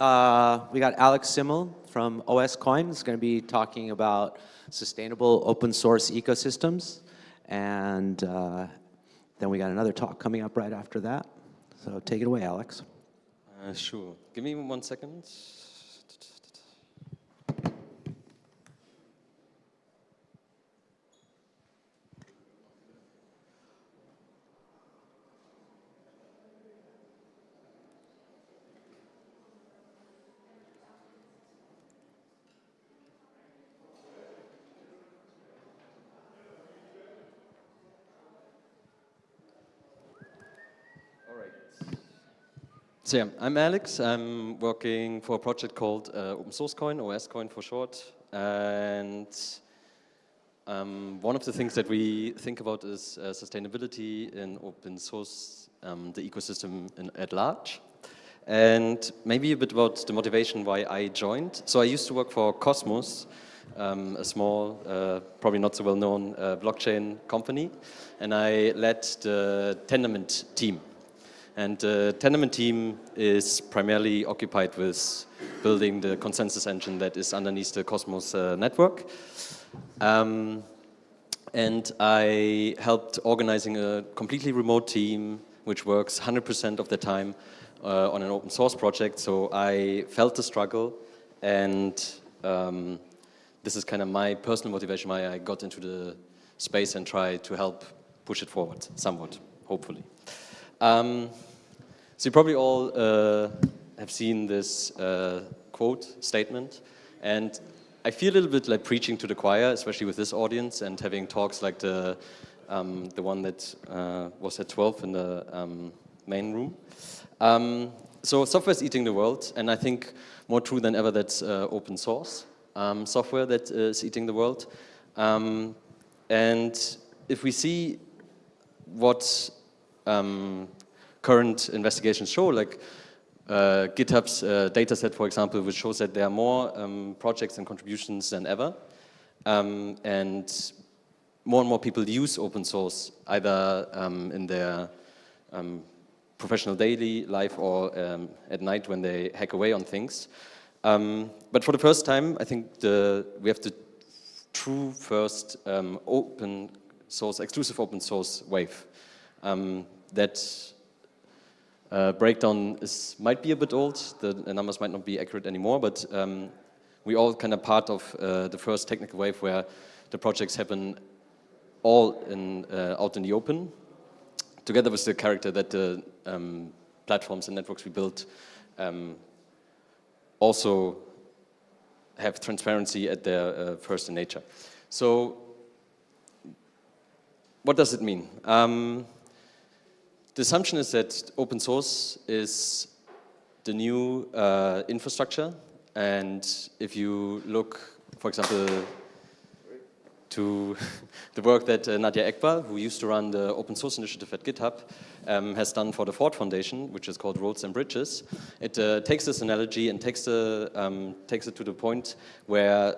uh, we got Alex Simmel from OS Coin. He's going to be talking about sustainable open source ecosystems. And uh, then we got another talk coming up right after that. So take it away, Alex. Uh, sure. Give me one second. So yeah, I'm Alex. I'm working for a project called uh, Open Source Coin, OS Coin for short. And um, one of the things that we think about is uh, sustainability in open source, um, the ecosystem in, at large. And maybe a bit about the motivation why I joined. So I used to work for Cosmos, um, a small, uh, probably not so well-known uh, blockchain company. And I led the Tendermint team and the Tendermint team is primarily occupied with building the consensus engine that is underneath the Cosmos uh, network. Um, and I helped organizing a completely remote team which works 100% of the time uh, on an open source project. So I felt the struggle and um, this is kind of my personal motivation why I got into the space and try to help push it forward somewhat, hopefully. Um, so you probably all uh, have seen this uh, quote statement, and I feel a little bit like preaching to the choir, especially with this audience, and having talks like the um, the one that uh, was at 12 in the um, main room. Um, so software is eating the world, and I think more true than ever that's uh, open source um, software that is eating the world. Um, and if we see what um, current investigations show, like uh, GitHub's uh, dataset, for example, which shows that there are more um, projects and contributions than ever. Um, and more and more people use open source, either um, in their um, professional daily life or um, at night when they hack away on things. Um, but for the first time, I think the, we have the true first open source, exclusive open source wave that uh, breakdown is, might be a bit old, the, numbers might not be accurate anymore, but um, we all kind of part of uh, the first technical wave where the projects happen all in, uh, out in the open, together with the character that the um, platforms and networks we build um, also have transparency at their uh, first in nature. So what does it mean? The assumption is that open source is the new uh, infrastructure. And if you look, for example, to the work that uh, Nadia Eghbal, who used to run the open source initiative at GitHub, um, has done for the Ford Foundation, which is called Roads and Bridges. It uh, takes this analogy and takes, the, um, takes it to the point where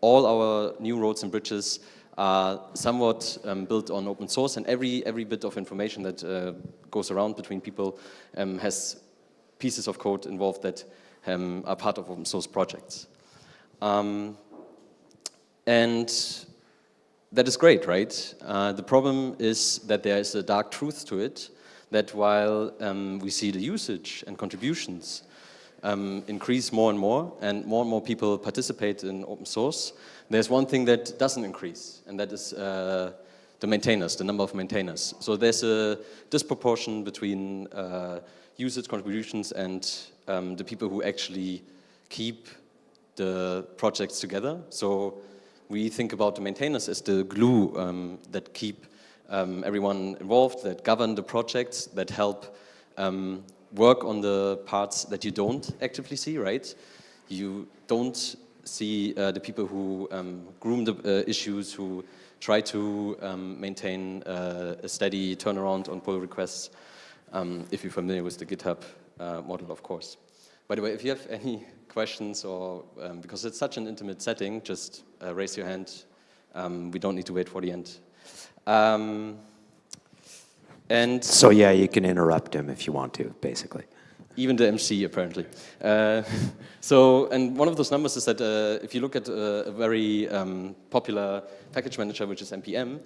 all our new roads and bridges are somewhat um, built on open source and every, every bit of information that uh, goes around between people um, has pieces of code involved that um, are part of open source projects. Um, and that is great, right? Uh, the problem is that there is a dark truth to it, that while um, we see the usage and contributions um, increase more and more, and more and more people participate in open source, there's one thing that doesn't increase, and that is uh, the maintainers, the number of maintainers. So there's a disproportion between uh, usage contributions and um, the people who actually keep the projects together. So we think about the maintainers as the glue um, that keep um, everyone involved, that govern the projects, that help um, work on the parts that you don't actively see, right? You don't see uh, the people who um, groom the uh, issues, who try to um, maintain uh, a steady turnaround on pull requests, um, if you're familiar with the GitHub uh, model, of course. By the way, if you have any questions or, um, because it's such an intimate setting, just raise your hand. Um, we don't need to wait for the end. And so yeah, you can interrupt him if you want to, basically. Even the MC apparently. Uh, so, and one of those numbers is that uh, if you look at uh, a very um, popular package manager, which is NPM,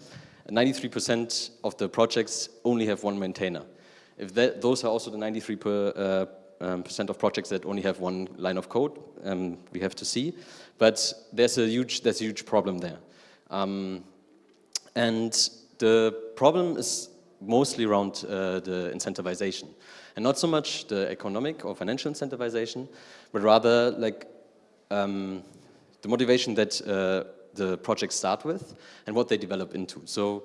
93% of the projects only have one maintainer. If that, those are also the 93 per, uh, um, percent of projects that only have one line of code, um, we have to see. But there's a huge, there's a huge problem there. Um, and the problem is mostly around uh, the incentivization. And not so much the economic or financial incentivization, but rather like um, the motivation that uh, the projects start with and what they develop into. So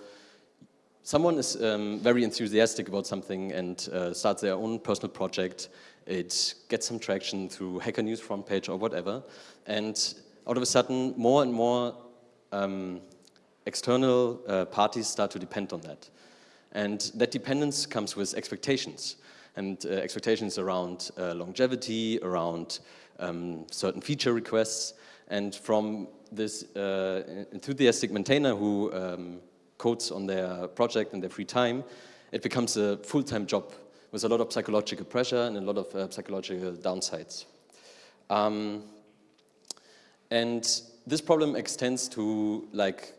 someone is um, very enthusiastic about something and uh, starts their own personal project. It gets some traction through Hacker News front page or whatever. And out of a sudden, more and more um, external uh, parties start to depend on that. And that dependence comes with expectations. And uh, expectations around uh, longevity, around um, certain feature requests. And from this uh, enthusiastic maintainer who um, codes on their project in their free time, it becomes a full-time job with a lot of psychological pressure and a lot of uh, psychological downsides. Um, and this problem extends to like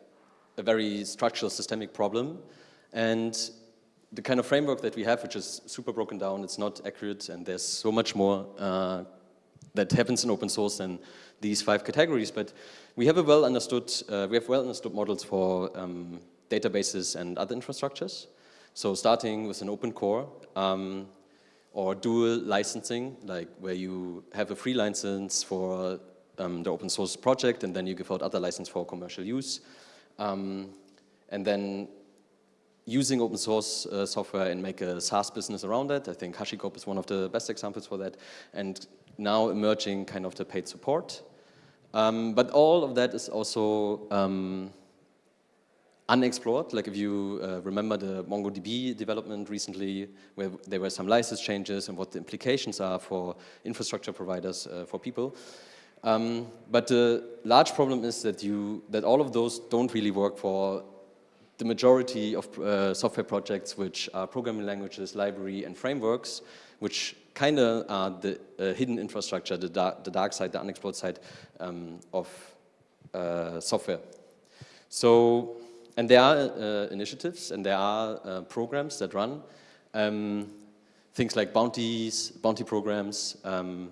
a very structural systemic problem. And the kind of framework that we have, which is super broken down, it's not accurate, and there's so much more uh, that happens in open source than these five categories. But we have a well understood, uh, we have well understood models for um, databases and other infrastructures. So starting with an open core, um, or dual licensing, like where you have a free license for um, the open source project and then you give out other license for commercial use. Um, and then using open source uh, software and make a SaaS business around it. I think HashiCorp is one of the best examples for that. And now emerging kind of the paid support. Um, but all of that is also um, unexplored. Like if you uh, remember the MongoDB development recently, where there were some license changes and what the implications are for infrastructure providers, uh, for people. Um, but the large problem is that you that all of those don't really work for the majority of uh, software projects which are programming languages, library and frameworks, which kind of are the uh, hidden infrastructure, the dark, the dark, side, the unexplored side um, of uh, software. So, and there are uh, initiatives and there are uh, programs that run, um, things like bounties, bounty programs, um,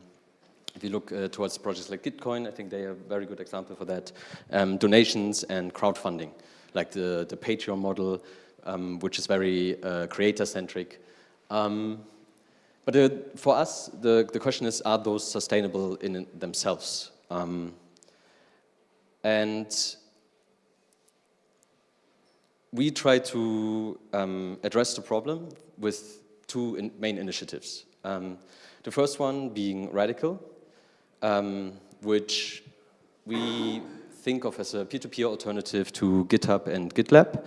if you look uh, towards projects like Gitcoin, I think they are a very good example for that. Um, donations and crowdfunding, like the, the Patreon model, um, which is very uh, creator-centric. Um, but for us, the, the question is, are those sustainable in themselves? Um, and we try to um, address the problem with two in main initiatives. Um, the first one being Radicle, um, which we think of as a peer-to-peer -peer alternative to GitHub and GitLab,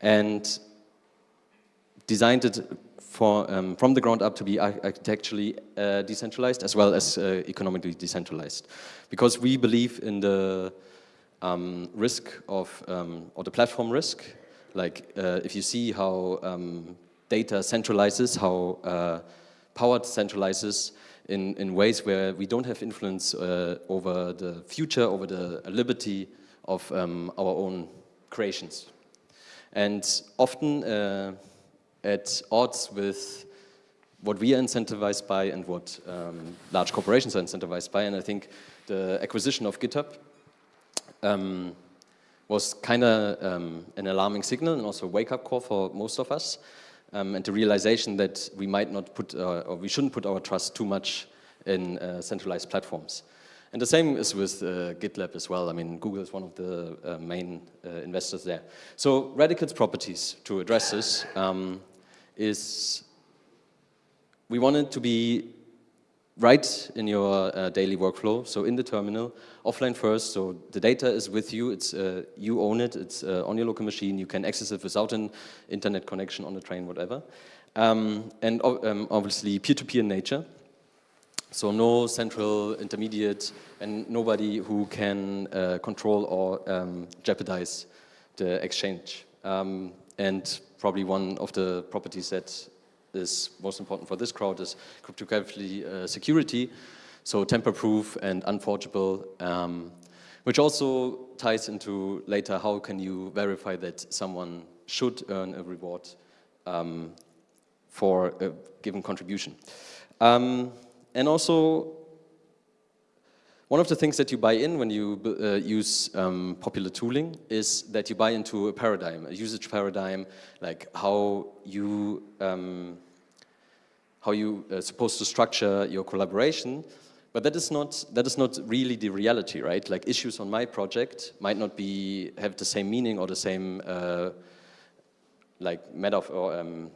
and designed it for, um, from the ground up to be architecturally uh, decentralized as well as uh, economically decentralized. Because we believe in the um, risk of, um, or the platform risk, like uh, if you see how um, data centralizes, how uh, power centralizes, in, in ways where we don't have influence uh, over the future, over the liberty of um, our own creations. And often uh, at odds with what we are incentivized by and what um, large corporations are incentivized by. And I think the acquisition of GitHub um, was kind of um, an alarming signal and also a wake-up call for most of us um, and the realization that we might not put, uh, or we shouldn't put our trust too much in uh, centralized platforms. And the same is with uh, GitLab as well. I mean, Google is one of the uh, main uh, investors there. So Radicle's properties to address this um, is we want it to be right in your uh, daily workflow, so in the terminal, offline first, so the data is with you, it's, uh, you own it, it's uh, on your local machine, you can access it without an internet connection on the train, whatever. Um, and um, obviously peer-to-peer -peer nature, so no central intermediate and nobody who can uh, control or um, jeopardize the exchange. Um, and probably one of the properties that is most important for this crowd is cryptographically uh, security, so tamper-proof and unforgeable, um, which also ties into later how can you verify that someone should earn a reward um, for a given contribution. Um, and also, one of the things that you buy in when you uh, use um, popular tooling is that you buy into a paradigm, a usage paradigm, like how you um, how you are uh, supposed to structure your collaboration. But that is not that is not really the reality, right? Like issues on my project might not be have the same meaning or the same uh, like metaphor or um,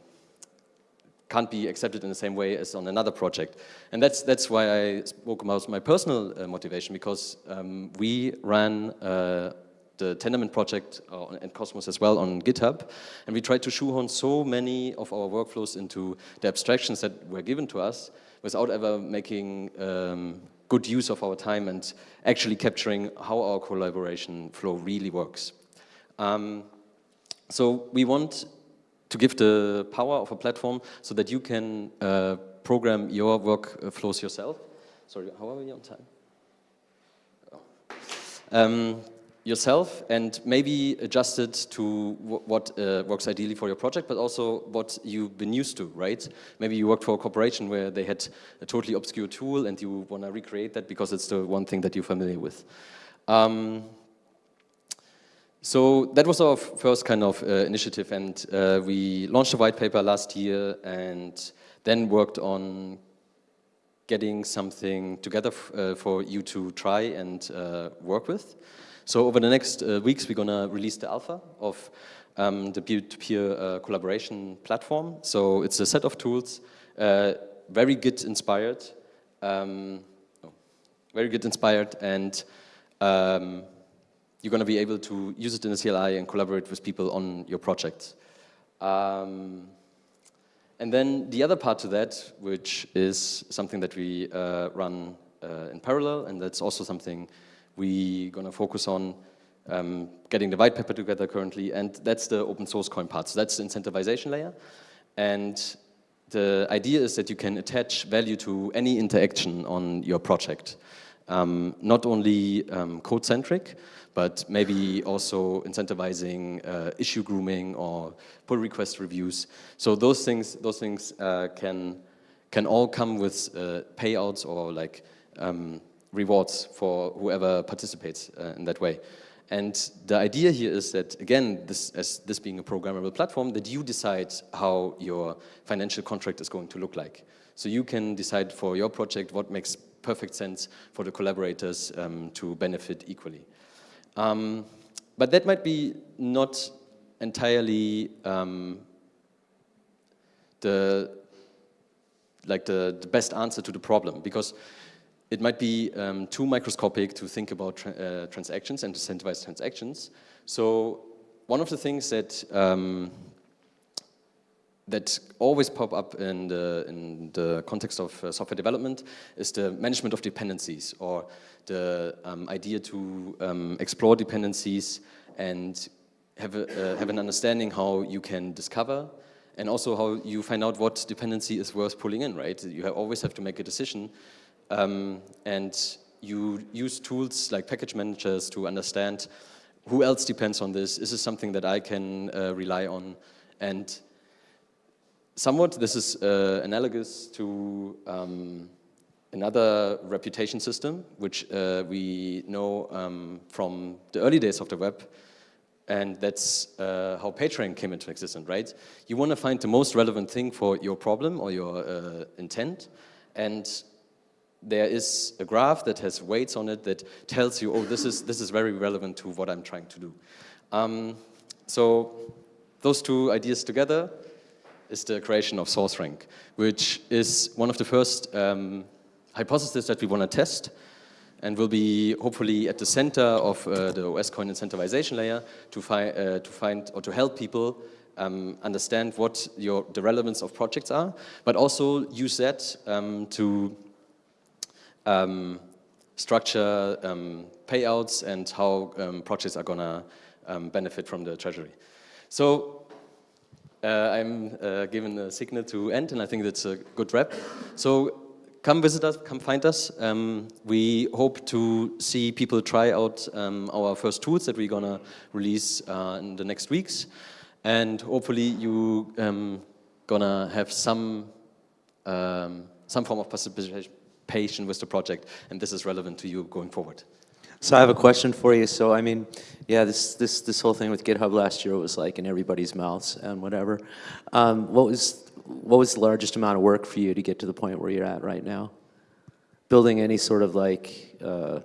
can't be accepted in the same way as on another project. And that's, that's why I spoke about my personal uh, motivation, because um, we ran uh, the Tendermint project uh, and Cosmos as well on GitHub, and we tried to shoehorn so many of our workflows into the abstractions that were given to us without ever making um, good use of our time and actually capturing how our collaboration flow really works. Um, so we want to give the power of a platform so that you can uh, program your workflows yourself. Sorry, how are we on time? Oh. Um, yourself and maybe adjust it to what uh, works ideally for your project, but also what you've been used to, right? Maybe you worked for a corporation where they had a totally obscure tool and you want to recreate that because it's the one thing that you're familiar with. Um, so that was our first kind of uh, initiative and uh, we launched a white paper last year and then worked on getting something together uh, for you to try and uh, work with. So over the next uh, weeks we're gonna release the alpha of um, the peer-to-peer -peer, uh, collaboration platform. So it's a set of tools, very Git inspired, um, oh, very Git inspired and um, you're going to be able to use it in the CLI and collaborate with people on your project. Um, and then the other part to that, which is something that we uh, run uh, in parallel, and that's also something we're going to focus on um, getting the white paper together currently, and that's the open source coin part. So that's the incentivization layer. And the idea is that you can attach value to any interaction on your project. Um, not only um, code-centric, but maybe also incentivizing uh, issue grooming or pull request reviews. So those things, those things uh, can can all come with uh, payouts or like um, rewards for whoever participates uh, in that way. And the idea here is that, again, this, as this being a programmable platform, that you decide how your financial contract is going to look like. So you can decide for your project what makes perfect sense for the collaborators um, to benefit equally. Um, but that might be not entirely um, the like the, the, best answer to the problem because it might be um, too microscopic to think about tra uh, transactions and incentivize transactions. So one of the things that um, that always pop up in the, in the context of uh, software development is the management of dependencies or the um, idea to um, explore dependencies and have, a, uh, have an understanding how you can discover and also how you find out what dependency is worth pulling in, right? You have, always have to make a decision um, and you use tools like package managers to understand who else depends on this, is this something that I can uh, rely on and somewhat this is uh, analogous to um, another reputation system, which uh, we know um, from the early days of the web, and that's uh, how PageRank came into existence, right? You want to find the most relevant thing for your problem or your uh, intent, and there is a graph that has weights on it that tells you, oh, this is, this is very relevant to what I'm trying to do. Um, so those two ideas together is the creation of SourceRank, which is one of the first um, hypothesis that we want to test and will be hopefully at the center of uh, the OSCoin incentivization layer to, fi uh, to find or to help people um, understand what your, the relevance of projects are, but also use that um, to um, structure um, payouts and how um, projects are going to um, benefit from the treasury. So uh, I'm uh, given a signal to end, and I think that's a good wrap. So come visit us, come find us. Um, we hope to see people try out um, our first tools that we're gonna release uh, in the next weeks. And hopefully you um, gonna have some, um, some form of participation with the project, and this is relevant to you going forward. So I have a question for you. So I mean, yeah, this this this whole thing with GitHub last year was like in everybody's mouths and whatever. Um, what was what was the largest amount of work for you to get to the point where you're at right now? Building any sort of like uh,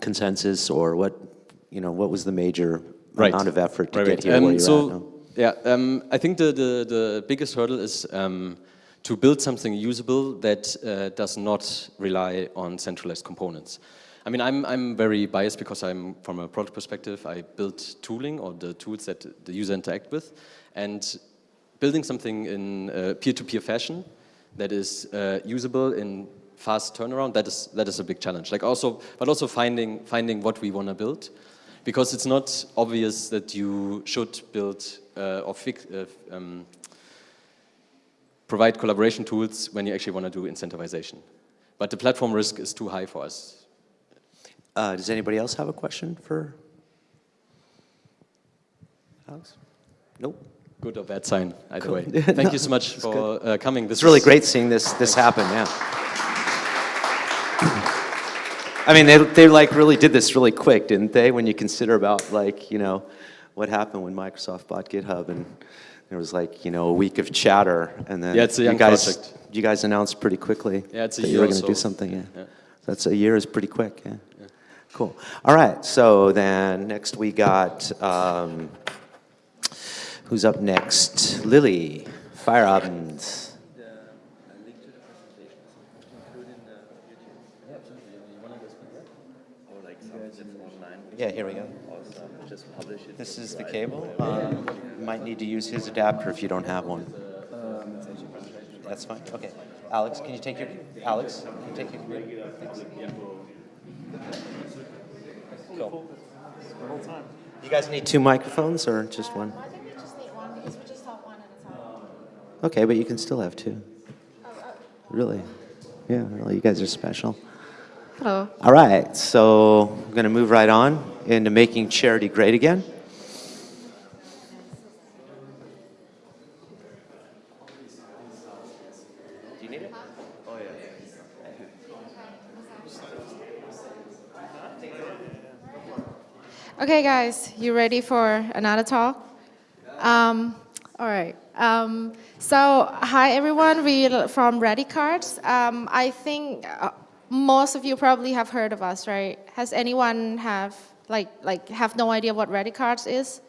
consensus or what you know? What was the major Right. amount of effort to Right, get right. here Um, where you're so, at now? Yeah, um, I think the, the, the biggest hurdle is um, to build something usable that uh, does not rely on centralized components. I mean, I'm, I'm very biased because I'm, from a product perspective, I build tooling or the tools that the user interact with. And building something in peer-to-peer fashion that is uh, usable in fast turnaround, that is, that is a big challenge. Like also, but also finding, finding what we want to build because it's not obvious that you should build uh, or fix, uh, um, provide collaboration tools when you actually want to do incentivization. But the platform risk is too high for us. Uh, does anybody else have a question for Alex? Nope. Good or bad sign, either Cool. way. Thank you so much for uh, coming. This It's really great seeing this this happen. Yeah. I mean, they they like really did this really quick, didn't they? When you consider about like you know what happened when Microsoft bought GitHub and there was like you know a week of chatter and then Yeah, it's a you young guys project. you guys announced pretty quickly Yeah, it's a that you were going to do something. Yeah. Yeah. That's a year is pretty quick. Yeah. Cool. All right. So then next we got um, who's up next? Lily Fire Feierabend. Yeah, here we go. This is the cable. Um, you might need to use his adapter if you don't have one. That's fine. Okay. Alex, can you take your Alex? Can you take your? Thanks. Cool. You guys need two microphones or just one? Uh, I think we just need one because we just have one at a time. Okay, but you can still have two. Oh, oh. Really? Yeah, really. You guys are special. Hello. All right, so I'm going to move right on into making charity great again. Okay, guys, you ready for another talk? Um, all right. Um, so, hi everyone. We from RadiCards. Um, I think uh, most of you probably have heard of us, right? Has anyone have like like have no idea what RadiCards is?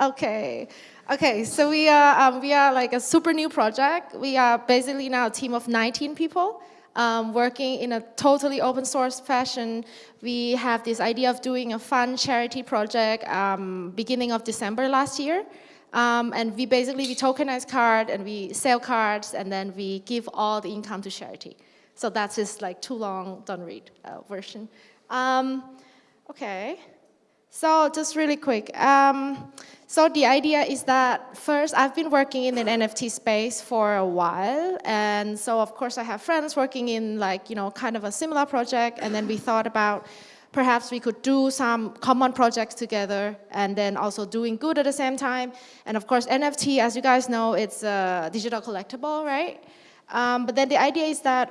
Okay. Okay, so we are, um, we are like a super new project. We are basically now a team of 19 people um, working in a totally open source fashion. We have this idea of doing a fun charity project um, beginning of December last year. Um, and we basically, we tokenize card and we sell cards and then we give all the income to charity. So that's just like too long, don't read uh, version. Um, okay. So just really quick. So the idea is that first, I've been working in the NFT space for a while, and so of course I have friends working in like you know kind of a similar project, and then we thought about perhaps we could do some common projects together, and then also doing good at the same time. And of course NFT, as you guys know, it's a digital collectible, right? Um, but then the idea is that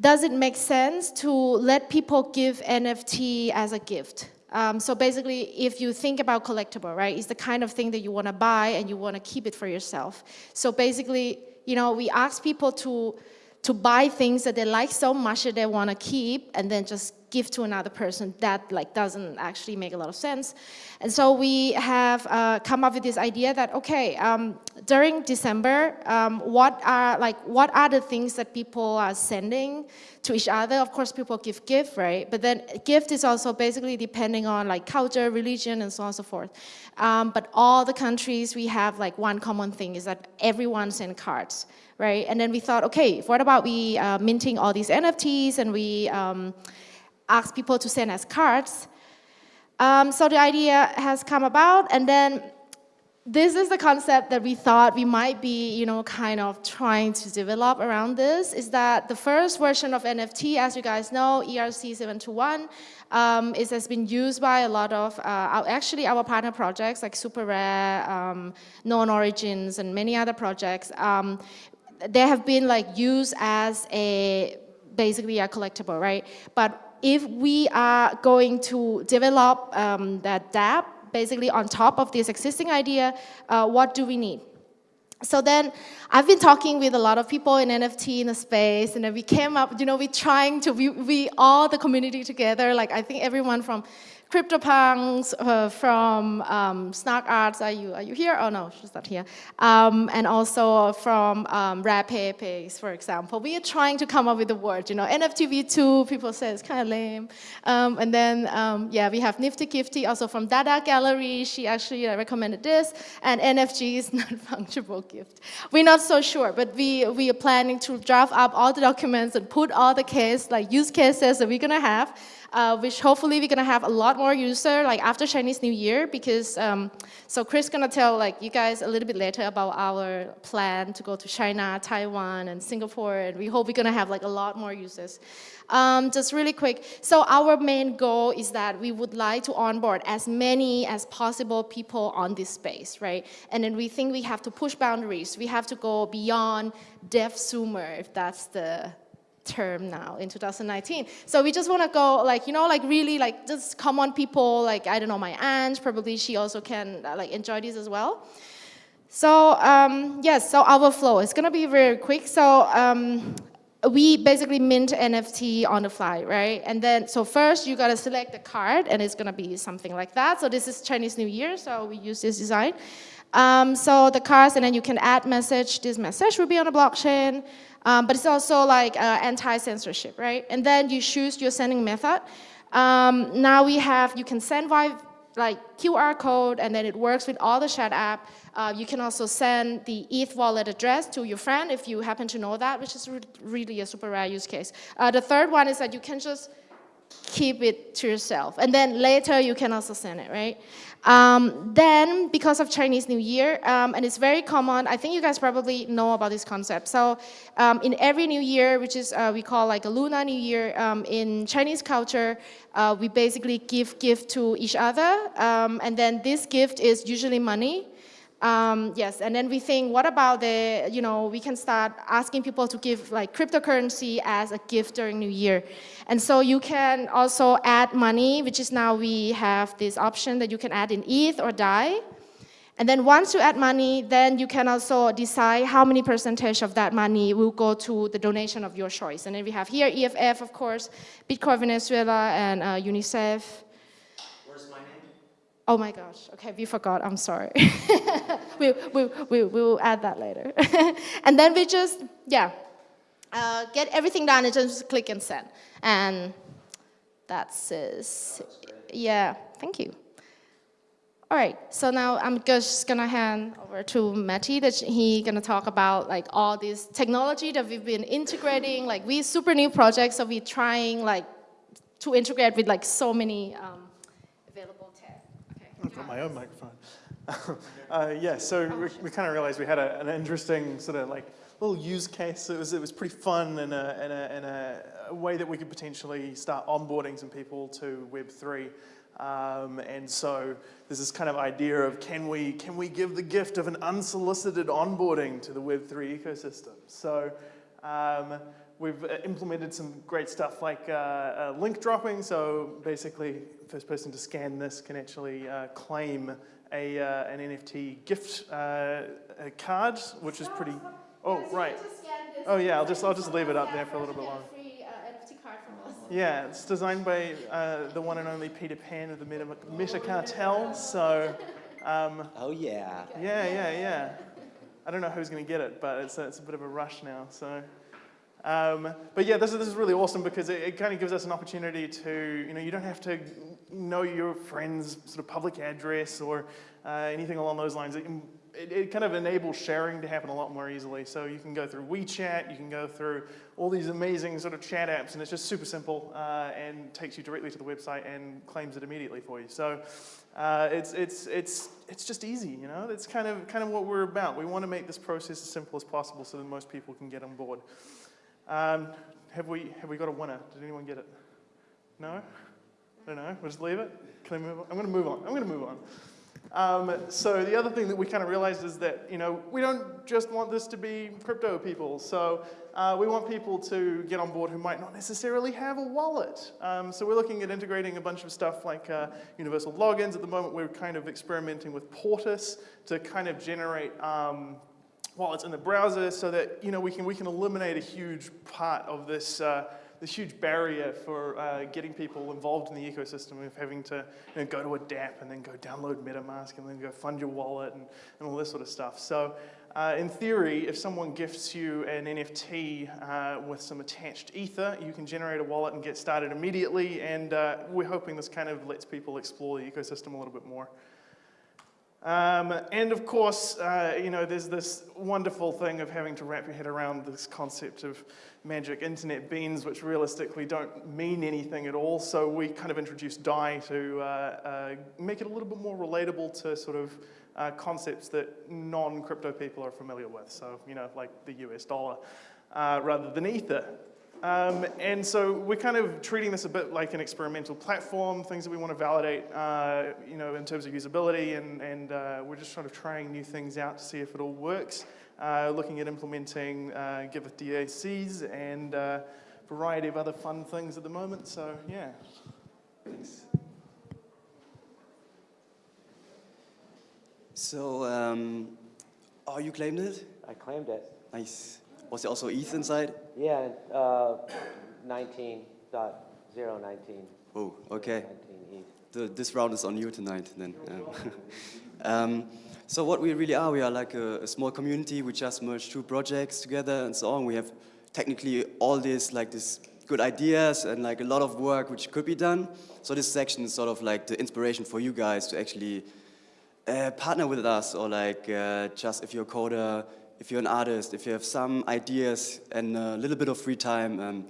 does it make sense to let people give NFT as a gift? Um, so basically, if you think about collectible, right, it's the kind of thing that you want to buy and you want to keep it for yourself. So basically, you know, we ask people to to buy things that they like so much that they want to keep and then just give to another person. That like doesn't actually make a lot of sense. And so we have uh, come up with this idea that okay um, during december um, what are like what are the things that people are sending to each other? Of course people give gift right? But then gift is also basically depending on like culture religion and so on and so forth. Um, but all the countries we have like one common thing is that everyone sends cards right? And then we thought, okay, what about we uh, minting all these NFTs and we um, ask people to send us cards. Um, so the idea has come about and then this is the concept that we thought we might be, you know, kind of trying to develop around this, is that the first version of NFT, as you guys know, E ERC 721, um, is, has been used by a lot of, uh, our, actually our partner projects like Super Rare, um, Known Origins, and many other projects. Um, they have been like used as a, basically a collectible, right? But if we are going to develop um, that dApp, basically on top of this existing idea, uh, what do we need? So then I've been talking with a lot of people in NFT in the space and then we came up, you know, we trying to, we, we all the community together, like I think everyone from CryptoPunks, uh, from um, Snark Arts, are you, are you here? Oh no, she's not here. Um, and also from um, Rapepe's, for example. We are trying to come up with a word, you know, NFT V2, people say it's kind of lame. Um, and then, um, yeah, we have Nifty Gifty, also from Dada Gallery, she actually uh, recommended this, and NFG is non-fungible gift. We're not so sure, but we, we are planning to draft up all the documents and put all the case, like use cases that we're gonna have, uh, which hopefully we're gonna have a lot more user like after Chinese New Year because um, so Chris gonna tell like you guys a little bit later about our plan to go to China, Taiwan, and Singapore, and we hope we're gonna have like a lot more users. Um, just really quick, so our main goal is that we would like to onboard as many as possible people on this space, right? And then we think we have to push boundaries. We have to go beyond dev sumer, if that's the term now in 2019. So we just want to go like, you know, like really like just common people, like, I don't know, my aunt, probably she also can uh, like enjoy this as well. So um, yes, so our flow is gonna be very quick. So um, we basically mint NFT on the fly, right? And then, so first you gotta select the card and it's gonna be something like that. So this is Chinese New Year, so we use this design. Um, so the cards, and then you can add message. This message will be on the blockchain, um, but it's also like uh, anti-censorship, right? And then you choose your sending method. Um, now we have, you can send via like QR code, and then it works with all the chat app. Uh, you can also send the ETH wallet address to your friend if you happen to know that, which is re really a super rare use case. Uh, the third one is that you can just keep it to yourself. And then later you can also send it, right? Um, then, because of Chinese New Year, um, and it's very common, I think you guys probably know about this concept. So um, in every New Year, which is uh, we call like a Lunar New Year, um, in Chinese culture, uh, we basically give gift to each other. Um, and then this gift is usually money. Um, yes, and then we think, what about the, you know, we can start asking people to give like cryptocurrency as a gift during New Year. And so you can also add money, which is now we have this option that you can add in ETH or DAI. And then once you add money, then you can also decide how many percentage of that money will go to the donation of your choice. And then we have here EFF, of course, Bitcoin Venezuela, and uh, UNICEF. Oh my gosh, okay, we forgot, I'm sorry. we, we, we, we will add that later. and then we just, yeah, uh, get everything done and just click and send. And that's it. Yeah, thank you. All right, so now I'm just gonna hand over to Matty that he gonna talk about like all this technology that we've been integrating. Like we super new projects, so we're trying like to integrate with like so many um, available tech. Okay. I've got my own microphone. uh, yeah, so we, we kind of realized we had a, an interesting sort of like little use case. It was, it was pretty fun in a, in, a, in a, a way that we could potentially start onboarding some people to Web3. Um, and so there's this kind of idea of can we, can we give the gift of an unsolicited onboarding to the Web3 ecosystem? So um, we've uh, implemented some great stuff like uh, uh, link dropping. So basically, first person to scan this can actually uh, claim a, uh, an NFT gift uh, a card, which is pretty. Oh, right. Oh, yeah, I'll just, I'll just leave it up there for a little bit longer. Yeah, it's designed by uh, the one and only Peter Pan of the Meta, Meta Cartel. So, um, Oh, yeah. yeah, yeah, yeah. I don't know who's going to get it, but it's a, it's a bit of a rush now. So, um, but yeah, this is, this is really awesome because it, it kind of gives us an opportunity to, you know, you don't have to know your friend's sort of public address or uh, anything along those lines. It, it, it kind of enables sharing to happen a lot more easily. So you can go through WeChat, you can go through all these amazing sort of chat apps, and it's just super simple uh, and takes you directly to the website and claims it immediately for you. So uh, it's, it's, it's, it's just easy, you know? That's kind of, kind of what we're about. We want to make this process as simple as possible so that most people can get on board. Um, have, we, have we got a winner? Did anyone get it? No? I don't know. We'll just leave it? Can I move on? I'm going to move on. I'm going to move on. Um, so the other thing that we kind of realized is that, you know, we don't just want this to be crypto people. So uh, we want people to get on board who might not necessarily have a wallet. Um, so we're looking at integrating a bunch of stuff like uh, universal logins. At the moment, we're kind of experimenting with Portis to kind of generate um, wallets in the browser so that, you know, we can, we can eliminate a huge part of this uh, this huge barrier for uh, getting people involved in the ecosystem of having to you know, go to a DApp and then go download MetaMask and then go fund your wallet and, and all this sort of stuff. So uh, in theory, if someone gifts you an NFT uh, with some attached ether, you can generate a wallet and get started immediately. And uh, we're hoping this kind of lets people explore the ecosystem a little bit more. Um, and of course, uh, you know, there's this wonderful thing of having to wrap your head around this concept of magic internet beans, which realistically don't mean anything at all. So we kind of introduced DAI to uh, uh, make it a little bit more relatable to sort of uh, concepts that non-crypto people are familiar with. So, you know, like the US dollar uh, rather than Ether. Um, and so we're kind of treating this a bit like an experimental platform, things that we want to validate, uh, you know, in terms of usability, and, and uh, we're just sort of trying new things out to see if it all works uh, looking at implementing uh, Giveth DACs and a variety of other fun things at the moment. So yeah, thanks. So, um, oh, you claimed it? I claimed it. Nice. Was there also ETH inside? Yeah, uh, 19.019. Oh, okay. 19 ETH. The, this round is on you tonight then. um, so what we really are, we are like a, a, small community. We just merged two projects together and so on. We have technically all this like this good ideas and like a lot of work which could be done. So this section is sort of like the inspiration for you guys to actually uh, partner with us or like uh, just if you're a coder, if you're an artist, if you have some ideas and a little bit of free time um,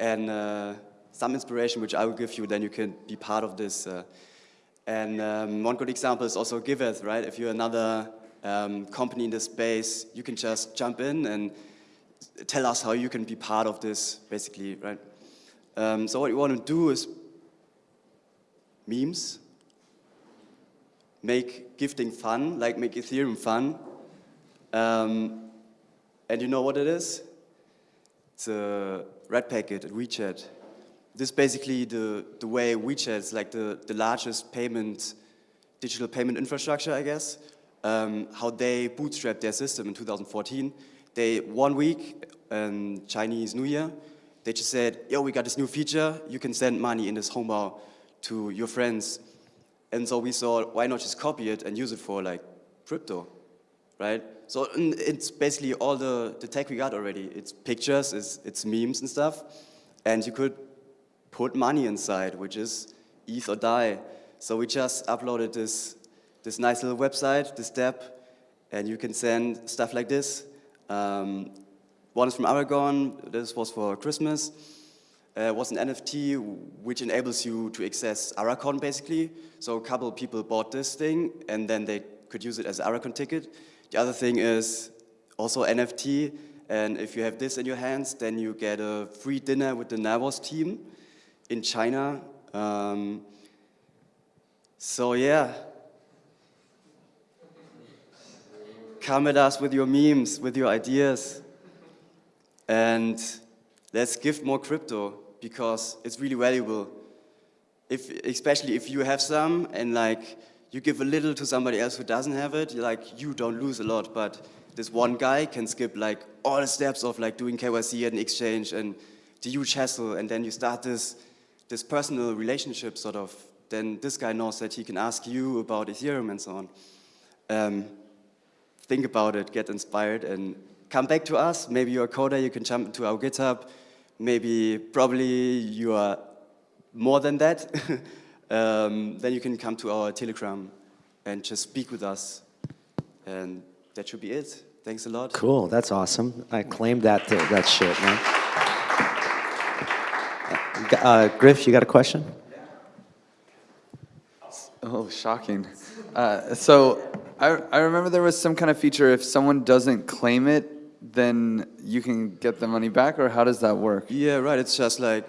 and uh, some inspiration which I will give you, then you can be part of this uh, and um, one good example is also Giveth, right? If you're another um, company in this space, you can just jump in and tell us how you can be part of this, basically, right? Um, so what you want to do is memes, make gifting fun, like make Ethereum fun. Um, and you know what it is? It's a red packet at WeChat this is basically the, the way WeChat is like the, the largest payment, digital payment infrastructure, I guess, um, how they bootstrapped their system in 2014. They, one week, um, Chinese New Year, they just said, yo, we got this new feature, you can send money in this Hongbao to your friends. And so we thought, why not just copy it and use it for like crypto, right? So it's basically all the, the tech we got already. It's pictures, it's, it's memes and stuff. And you could put money inside, which is ETH or DAI. So we just uploaded this, this nice little website, this DApp, and you can send stuff like this. Um, one is from Aragon, this was for Christmas. Uh, was an NFT which enables you to access Aracon basically. So a couple people bought this thing and then they could use it as Aracon ticket. The other thing is also NFT and if you have this in your hands then you get a free dinner with the Nervos team in China. Um, so yeah, come at us with your memes, with your ideas, and let's give more crypto because it's really valuable. If, especially if you have some and like you give a little to somebody else who doesn't have it, like you don't lose a lot, but this one guy can skip like all the steps of like doing KYC at an exchange and the huge hassle, and then you start this this personal relationship sort of, then this guy knows that he can ask you about Ethereum and so on. Um, think about it, get inspired and come back to us. Maybe you're a coder, you can jump into our GitHub. Maybe, probably you are more than that. um, then you can come to our Telegram and just speak with us. And that should be it. Thanks a lot. Cool, that's awesome. I claimed that, that shit, man. Uh, Griff, you got a question? Oh, shocking. Uh, so I, I remember there was some kind of feature if someone doesn't claim it, then you can get the money back, or how does that work? Yeah, right. It's just like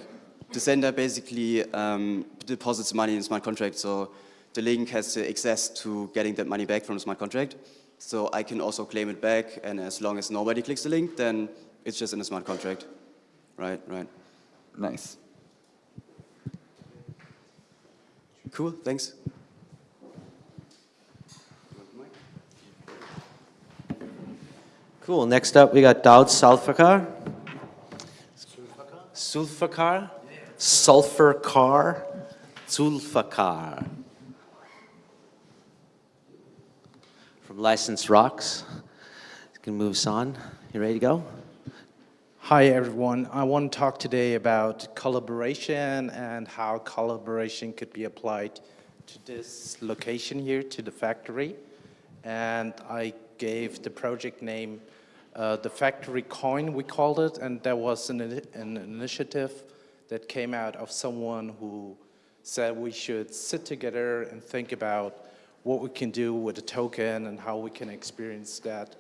the sender basically um, deposits money in smart contract, so the link has the access to getting that money back from the smart contract. So I can also claim it back, and as long as nobody clicks the link, then it's just in the smart contract. Right, right. Nice. Cool, thanks. Cool, next up we got Daud Sulfakar. Sulfakar? Sulfurcar? Zulfakar. From Licensed Rocks. Can move us on. You ready to go? Hi everyone. I want to talk today about collaboration and how collaboration could be applied to this location here, to the factory. And I gave the project name uh, the Factory Coin, we called it, and there was an, an initiative that came out of someone who said we should sit together and think about what we can do with a token and how we can experience that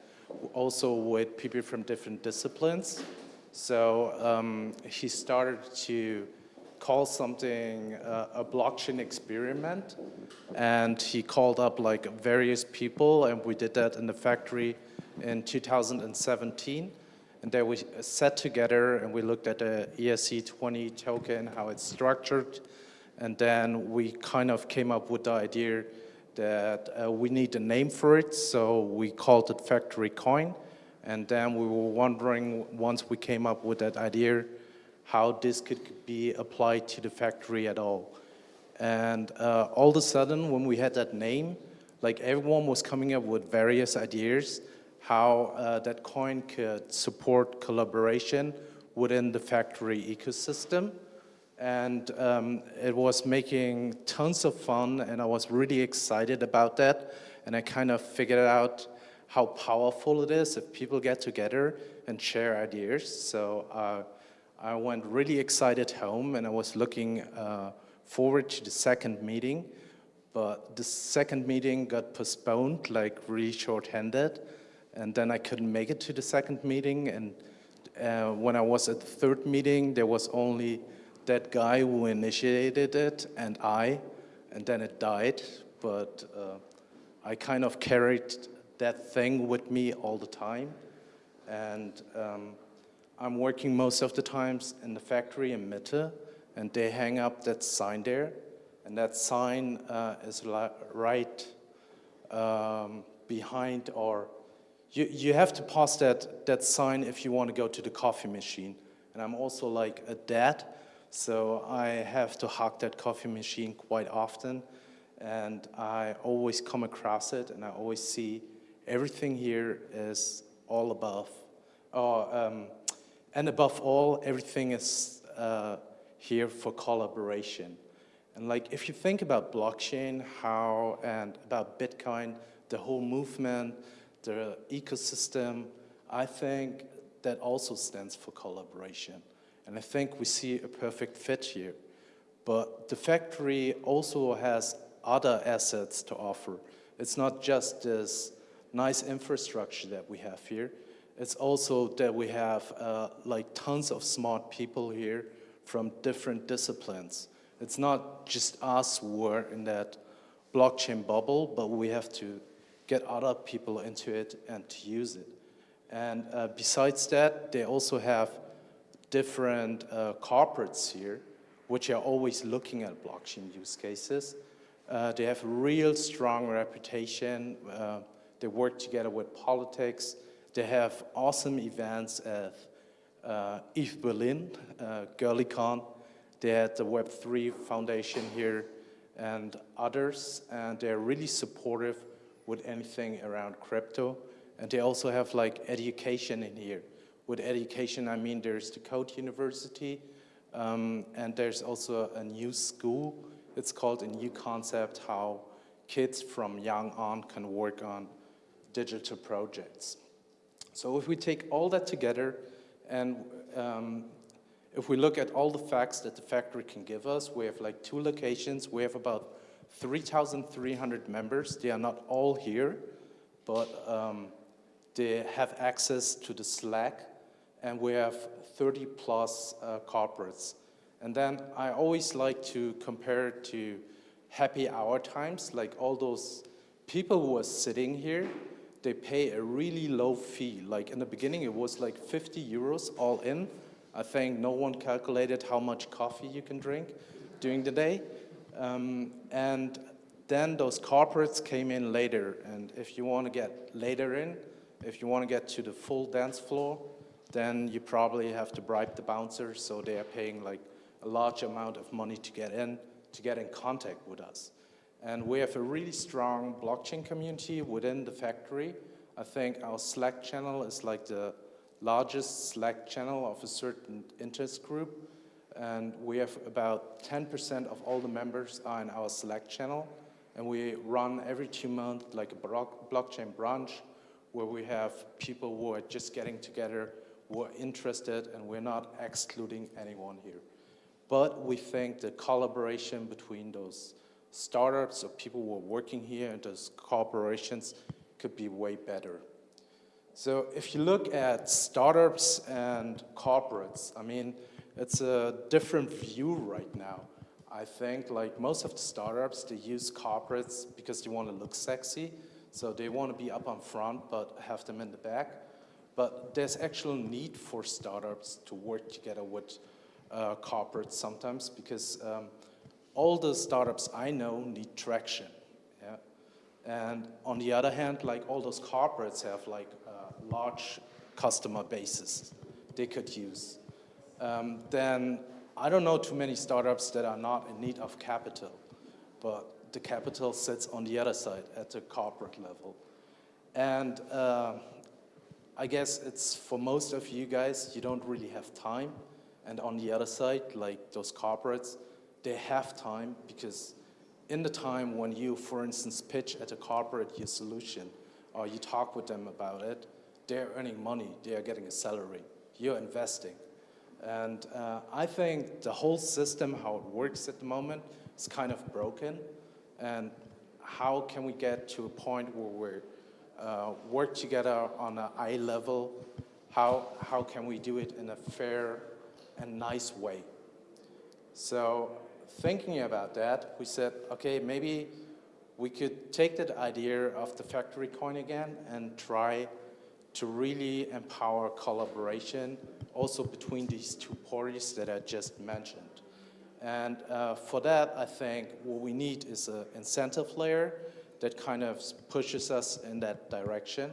also with people from different disciplines. So um, he started to call something uh, a blockchain experiment and he called up like various people and we did that in the factory in 2017 and then we sat together and we looked at the ERC20 token, how it's structured. And then we kind of came up with the idea that uh, we need a name for it. So we called it Factory Coin. And then we were wondering, once we came up with that idea, how this could be applied to the factory at all. And uh, all of a sudden, when we had that name, like everyone was coming up with various ideas how uh, that coin could support collaboration within the factory ecosystem. And um, it was making tons of fun, and I was really excited about that. And I kind of figured out how powerful it is if people get together and share ideas. So uh, I went really excited home and I was looking uh, forward to the second meeting. But the second meeting got postponed, like really short-handed. And then I couldn't make it to the second meeting. And uh, when I was at the third meeting, there was only that guy who initiated it and I, and then it died. But uh, I kind of carried that thing with me all the time. And um, I'm working most of the times in the factory in Mitte, and they hang up that sign there. And that sign uh, is right um, behind or you, you have to pass that, that sign if you want to go to the coffee machine. And I'm also like a dad, so I have to hug that coffee machine quite often. And I always come across it and I always see everything here is all above. Oh, um, and above all, everything is uh, here for collaboration. And like, if you think about blockchain, how, and about Bitcoin, the whole movement, the ecosystem, I think that also stands for collaboration. And I think we see a perfect fit here. But the factory also has other assets to offer. It's not just this nice infrastructure that we have here. It's also that we have uh, like tons of smart people here from different disciplines. It's not just us who are in that blockchain bubble, but we have to get other people into it and to use it. And uh, besides that, they also have different uh, corporates here, which are always looking at blockchain use cases. Uh, they have a real strong reputation uh, they work together with politics. They have awesome events at uh, ETH Berlin, uh, GirlyCon. They had the Web3 Foundation here and others, and they're really supportive with anything around crypto. And they also have like education in here. With education, I mean there's the Code University, um, and there's also a new school. It's called a new concept, how kids from young on can work on digital projects. So if we take all that together and um, if we look at all the facts that the factory can give us, we have like two locations. We have about 3,300 members. They are not all here, but um, they have access to the Slack, and we have 30 plus uh, corporates. And then I always like to compare to happy hour times, like all those people who are sitting here, they pay a really low fee. Like in the beginning, it was like 50 euros all in. I think no one calculated how much coffee you can drink during the day. Um, and then those corporates came in later. And if you want to get later in, if you want to get to the full dance floor, then you probably have to bribe the bouncers So they are paying like a large amount of money to get in, to get in contact with us. And we have a really strong blockchain community within the factory. I think our Slack channel is like the largest Slack channel of a certain interest group. And we have about 10% of all the members are in our Slack channel. And we run every two months like a block, blockchain branch where we have people who are just getting together, who are interested, and we're not excluding anyone here. But we think the collaboration between those startups or people who are working here and those corporations could be way better. So if you look at startups and corporates, I mean, it's a different view right now. I think like most of the startups, they use corporates because they want to look sexy. So they want to be up on front, but have them in the back. But there's actual need for startups to work together with uh, corporates sometimes because um, all the startups I know need traction. Yeah? And on the other hand, like all those corporates have like uh, large customer bases they could use. Um, then I don't know too many startups that are not in need of capital, but the capital sits on the other side at the corporate level. And uh, I guess it's for most of you guys, you don't really have time. And on the other side, like those corporates, they have time because in the time when you, for instance, pitch at a corporate your solution or you talk with them about it, they're earning money, they are getting a salary, you're investing. And uh, I think the whole system, how it works at the moment, is kind of broken. And how can we get to a point where we uh, work together on an eye level? How, how can we do it in a fair and nice way? So thinking about that, we said, okay, maybe we could take that idea of the factory coin again and try to really empower collaboration also between these two parties that I just mentioned. And uh, for that, I think what we need is an incentive layer that kind of pushes us in that direction.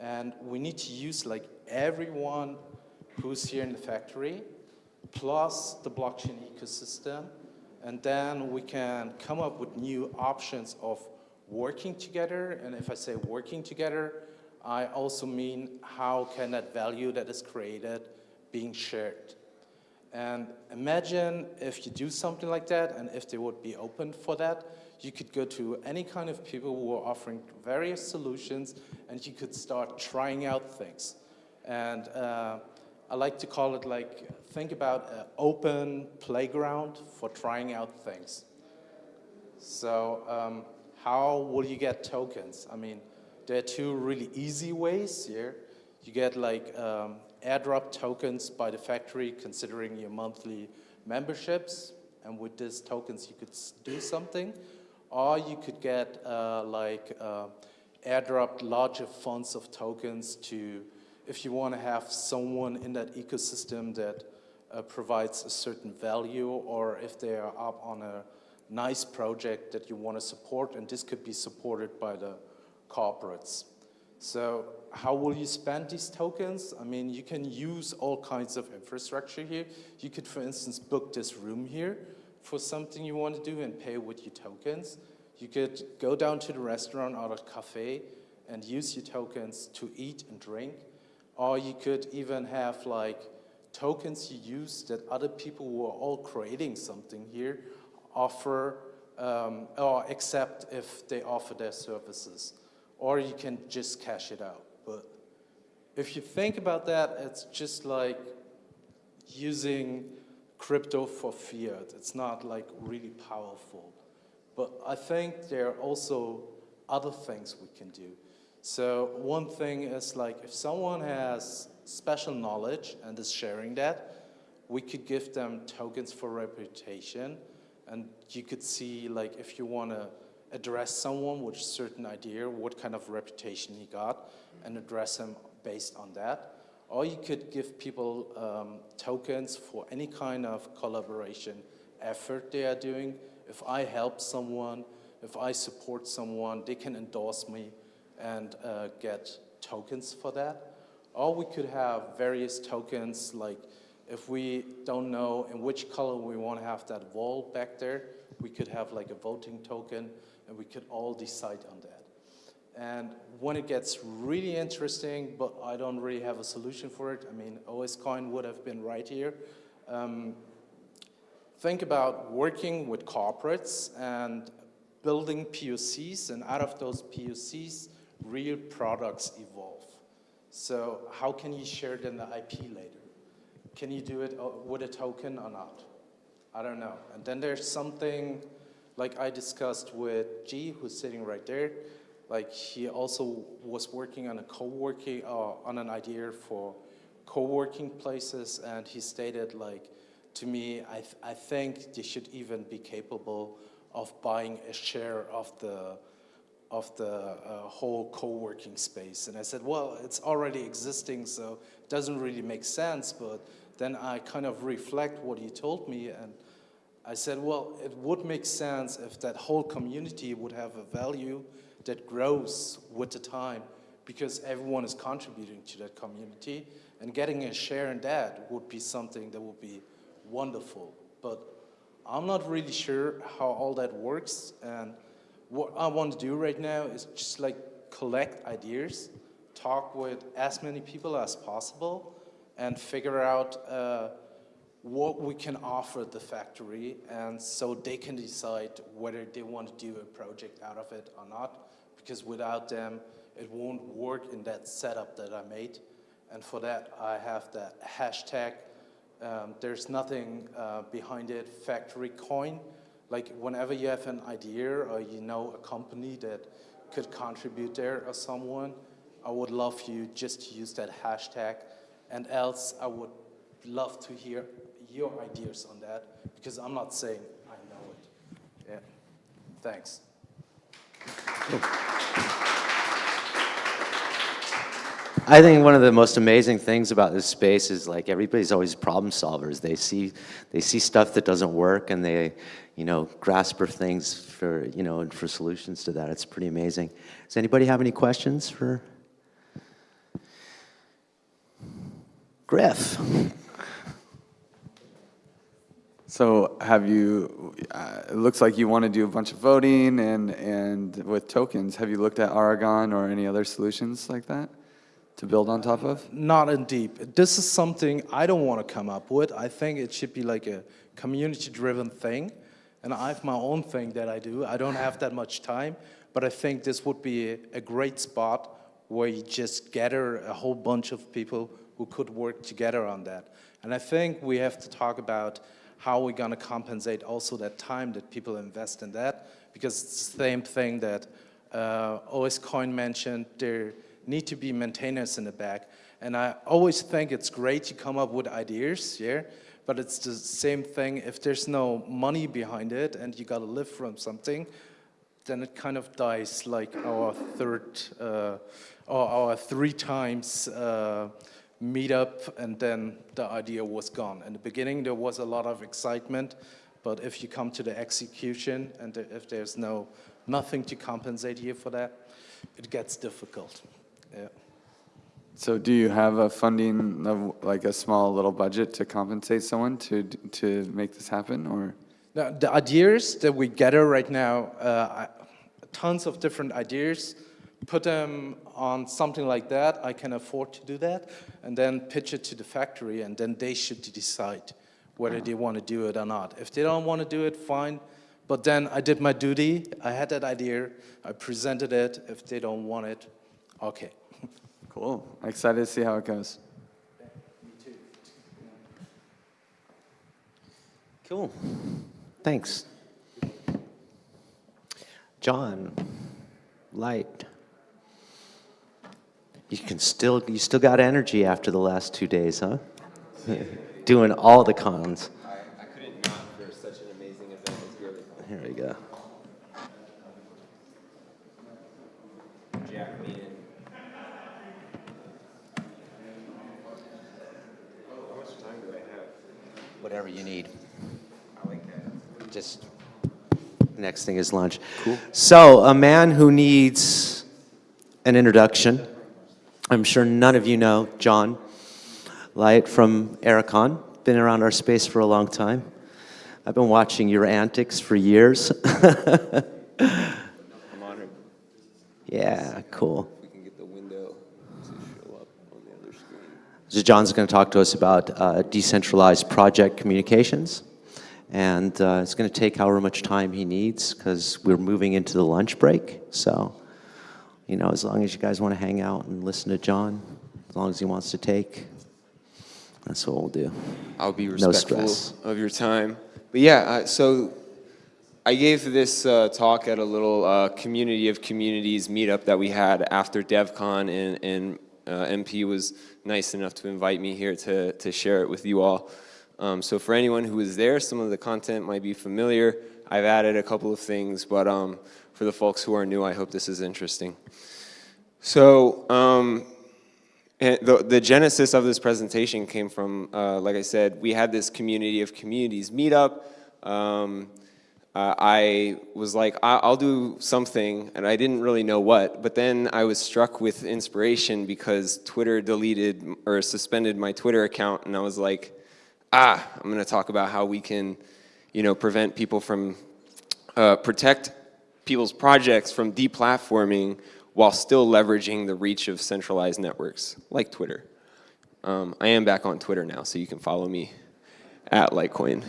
And we need to use like everyone who's here in the factory, plus the blockchain ecosystem, and then we can come up with new options of working together. And if I say working together, I also mean how can that value that is created being shared. And imagine if you do something like that and if they would be open for that, you could go to any kind of people who are offering various solutions and you could start trying out things. And uh, I like to call it like, think about an open playground for trying out things. So um, how will you get tokens? I mean, there are two really easy ways here. You get like um, airdrop tokens by the factory considering your monthly memberships. And with these tokens, you could do something. Or you could get uh, like uh, airdrop larger funds of tokens to if you want to have someone in that ecosystem that uh, provides a certain value or if they are up on a nice project that you want to support and this could be supported by the corporates. So how will you spend these tokens? I mean, you can use all kinds of infrastructure here. You could, for instance, book this room here for something you want to do and pay with your tokens. You could go down to the restaurant or the cafe and use your tokens to eat and drink. Or you could even have like tokens you use that other people who are all creating something here offer um, or accept if they offer their services. Or you can just cash it out. But if you think about that, it's just like using crypto for fiat. It's not like really powerful. But I think there are also other things we can do. So one thing is like if someone has special knowledge and is sharing that, we could give them tokens for reputation. And you could see like if you want to address someone with a certain idea, what kind of reputation he got, and address him based on that. Or you could give people um, tokens for any kind of collaboration effort they are doing. If I help someone, if I support someone, they can endorse me and uh, get tokens for that. Or we could have various tokens, like if we don't know in which color we want to have that wall back there, we could have like a voting token, and we could all decide on that. And when it gets really interesting, but I don't really have a solution for it, I mean, OSCoin would have been right here. Um, think about working with corporates and building POCs, and out of those POCs, real products evolve. So how can you share then the IP later? Can you do it uh, with a token or not? I don't know. And then there's something like I discussed with G, who's sitting right there. Like he also was working on a co-working, uh, on an idea for co-working places, and he stated like, to me, I, th I think they should even be capable of buying a share of the of the uh, whole co-working space. And I said, well, it's already existing, so it doesn't really make sense. But then I kind of reflect what he told me, and I said, well, it would make sense if that whole community would have a value that grows with the time because everyone is contributing to that community and getting a share in that would be something that would be wonderful. But I'm not really sure how all that works and what I want to do right now is just like collect ideas, talk with as many people as possible and figure out uh, what we can offer the factory and so they can decide whether they want to do a project out of it or not because without them it won't work in that setup that I made. And for that I have that hashtag um, there's nothing uh, behind it factory coin. Like whenever you have an idea or you know a company that could contribute there or someone I would love you just to use that hashtag. And else I would love to hear your ideas on that because I'm not saying I know it. Yeah. Thanks. I think one of the most amazing things about this space is like everybody's always problem solvers. They see they see stuff that doesn't work and they, you know, grasp for things for, you know, and for solutions to that. It's pretty amazing. Does anybody have any questions for Griff? So have you, uh, it looks like you want to do a bunch of voting and, and with tokens. Have you looked at Aragon or any other solutions like that to build on top of? Not in deep. This is something I don't want to come up with. I think it should be like a community-driven thing. And I have my own thing that I do. I don't have that much time, but I think this would be a, a great spot where you just gather a whole bunch of people who could work together on that. And I think we have to talk about how are we're going to compensate also that time that people invest in that, because it's the same thing that uh, OSCoin mentioned, there need to be maintainers in the back. And I always think it's great to come up with ideas, yeah, but it's the same thing, if there's no money behind it and you got to live from something, then it kind of dies like our third, uh, or our three times uh, meet up and then the idea was gone. In the beginning there was a lot of excitement, but if you come to the execution and if there's no nothing to compensate you for that, it gets difficult. Yeah. So do you have a funding, of like a small little budget to compensate someone to, to make this happen or? Now, the ideas that we gather right now, uh, tons of different ideas, put them on something like that, I can afford to do that, and then pitch it to the factory, and then they should decide whether they want to do it or not. If they don't want to do it, fine, But then I did my duty. I had that idea. I presented it. If they don't want it, okay. Cool. Excited to see how it goes. Cool. Thanks. John, light. You can still, you still got energy after the last two days, huh? Doing all the cons. I couldn't not for such an amazing event. Really. Here we go. Jack me in. How much time do I have? Whatever you need. I like that. Just, next thing is lunch. Cool. So, a man who needs an introduction. I'm sure none of you know John Light from Aragon. Been around our space for a long time. I've been watching your antics for years. I'm honored. yeah, cool. We can get the window to show up on the other screen. So John's going to talk to us about uh, decentralized project communications. And uh, it's going to take however much time he needs because we're moving into the lunch break. So, you know, as long as you guys want to hang out and listen to John, as long as he wants to take, that's what we'll do. I'll be No respectful stress. of your time. But yeah, uh, so I gave this uh, talk at a little uh, community of communities meetup that we had after DevCon, and, and uh, MP was nice enough to invite me here to, to share it with you all. Um, so for anyone who was there, some of the content might be familiar. I've added a couple of things, but um, for the folks who are new, I hope this is interesting. So um, the, the genesis of this presentation came from, uh, like I said, we had this community of communities meetup. Um, uh, I was like, I- I'll do something, and I didn't really know what, but then I was struck with inspiration because Twitter deleted or suspended my Twitter account, and I was like, ah, I'm gonna talk about how we can, you know, prevent people from, uh, protect people's projects from deplatforming while still leveraging the reach of centralized networks like Twitter. Um, I am back on Twitter now, so you can follow me at lightcoin.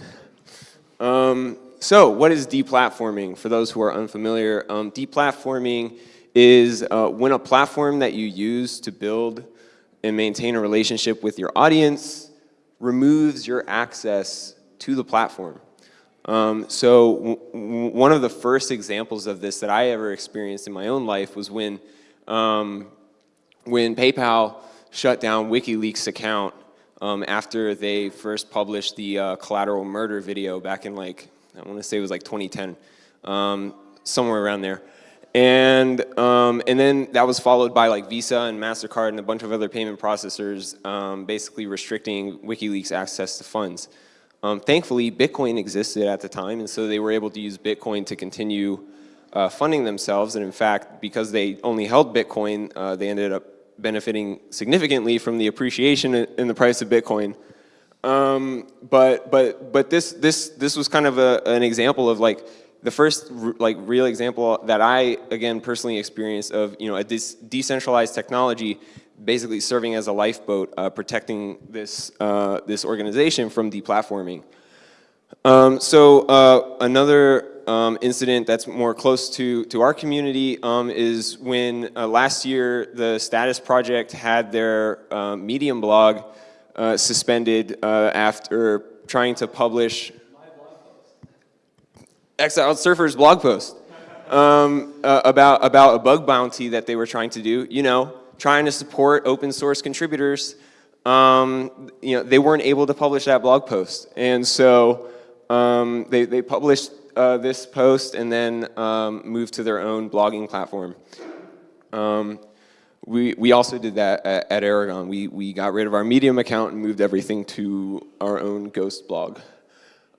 Um, so what is deplatforming? For those who are unfamiliar, um, deplatforming is uh, when a platform that you use to build and maintain a relationship with your audience removes your access to the platform. Um, so one of the first examples of this that I ever experienced in my own life was when, um, when PayPal shut down WikiLeaks account um, after they first published the uh, collateral murder video back in like, I want to say it was like 2010, um, somewhere around there. And, um, and then that was followed by like Visa and MasterCard and a bunch of other payment processors um, basically restricting WikiLeaks access to funds. Um, thankfully, Bitcoin existed at the time, and so they were able to use Bitcoin to continue uh, funding themselves. And in fact, because they only held Bitcoin, uh, they ended up benefiting significantly from the appreciation in the price of Bitcoin. Um, but but but this this this was kind of a, an example of like the first like real example that I again personally experienced of you know a decentralized technology basically serving as a lifeboat uh, protecting this uh, this organization from deplatforming. Um, so uh, another um, incident that's more close to, to our community um, is when uh, last year the Status Project had their uh, Medium blog uh, suspended after trying to publish Exiled Surfers blog post um, about, about a bug bounty that they were trying to do, you know, trying to support open source contributors. Um, you know, they weren't able to publish that blog post. And so um, they, they published uh, this post and then um, moved to their own blogging platform. Um, we, we also did that at, at Aragon. We, we got rid of our Medium account and moved everything to our own Ghost blog.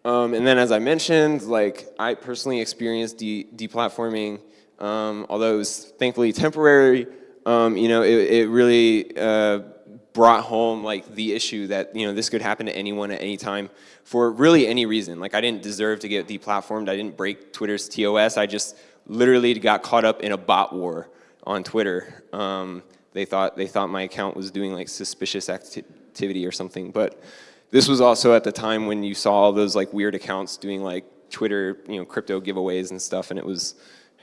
Um, and then as I mentioned, like I personally experienced de deplatforming, um, although it was thankfully temporary, um, you know, it, it really uh, brought home like the issue that, you know, this could happen to anyone at any time for really any reason. Like I didn't deserve to get deplatformed. I didn't break Twitter's TOS. I just literally got caught up in a bot war on Twitter. Um, they thought they thought my account was doing like suspicious acti activity or something, but this was also at the time when you saw all those like weird accounts doing like Twitter, you know, crypto giveaways and stuff, and it was,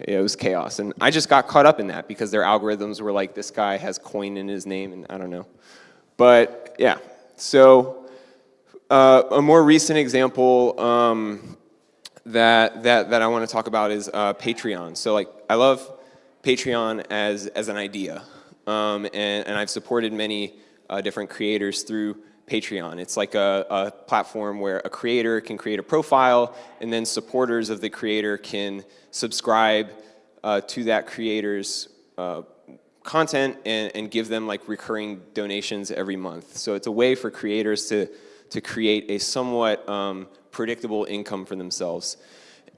it was chaos. And I just got caught up in that because their algorithms were like, this guy has coin in his name, and I don't know. But yeah, so uh, a more recent example um, that, that, that I want to talk about is uh, Patreon. So like, I love Patreon as, as an idea, um, and, and I've supported many uh, different creators through Patreon. It's like a, a platform where a creator can create a profile, and then supporters of the creator can subscribe uh, to that creator's uh, content and, and give them like recurring donations every month. So it's a way for creators to, to create a somewhat um, predictable income for themselves.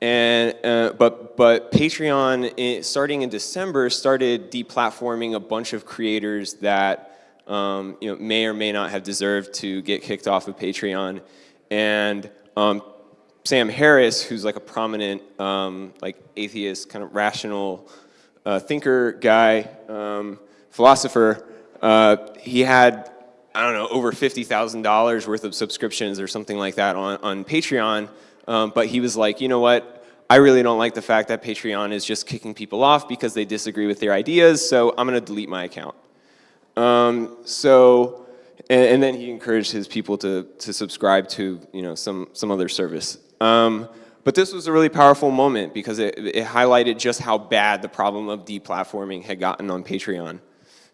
And, uh, but, but Patreon, i- starting in December, started deplatforming a bunch of creators that um, you know, may or may not have deserved to get kicked off of Patreon. And um, Sam Harris, who's like a prominent um, like atheist, kind of rational uh, thinker guy, um, philosopher, uh, he had, I don't know, over $50,000 worth of subscriptions or something like that on, on Patreon. Um, but he was like, you know what? I really don't like the fact that Patreon is just kicking people off because they disagree with their ideas, so I'm gonna delete my account. Um, so, and, and then he encouraged his people to, to subscribe to, you know, some, some other service. Um, but this was a really powerful moment because it, it highlighted just how bad the problem of deplatforming had gotten on Patreon.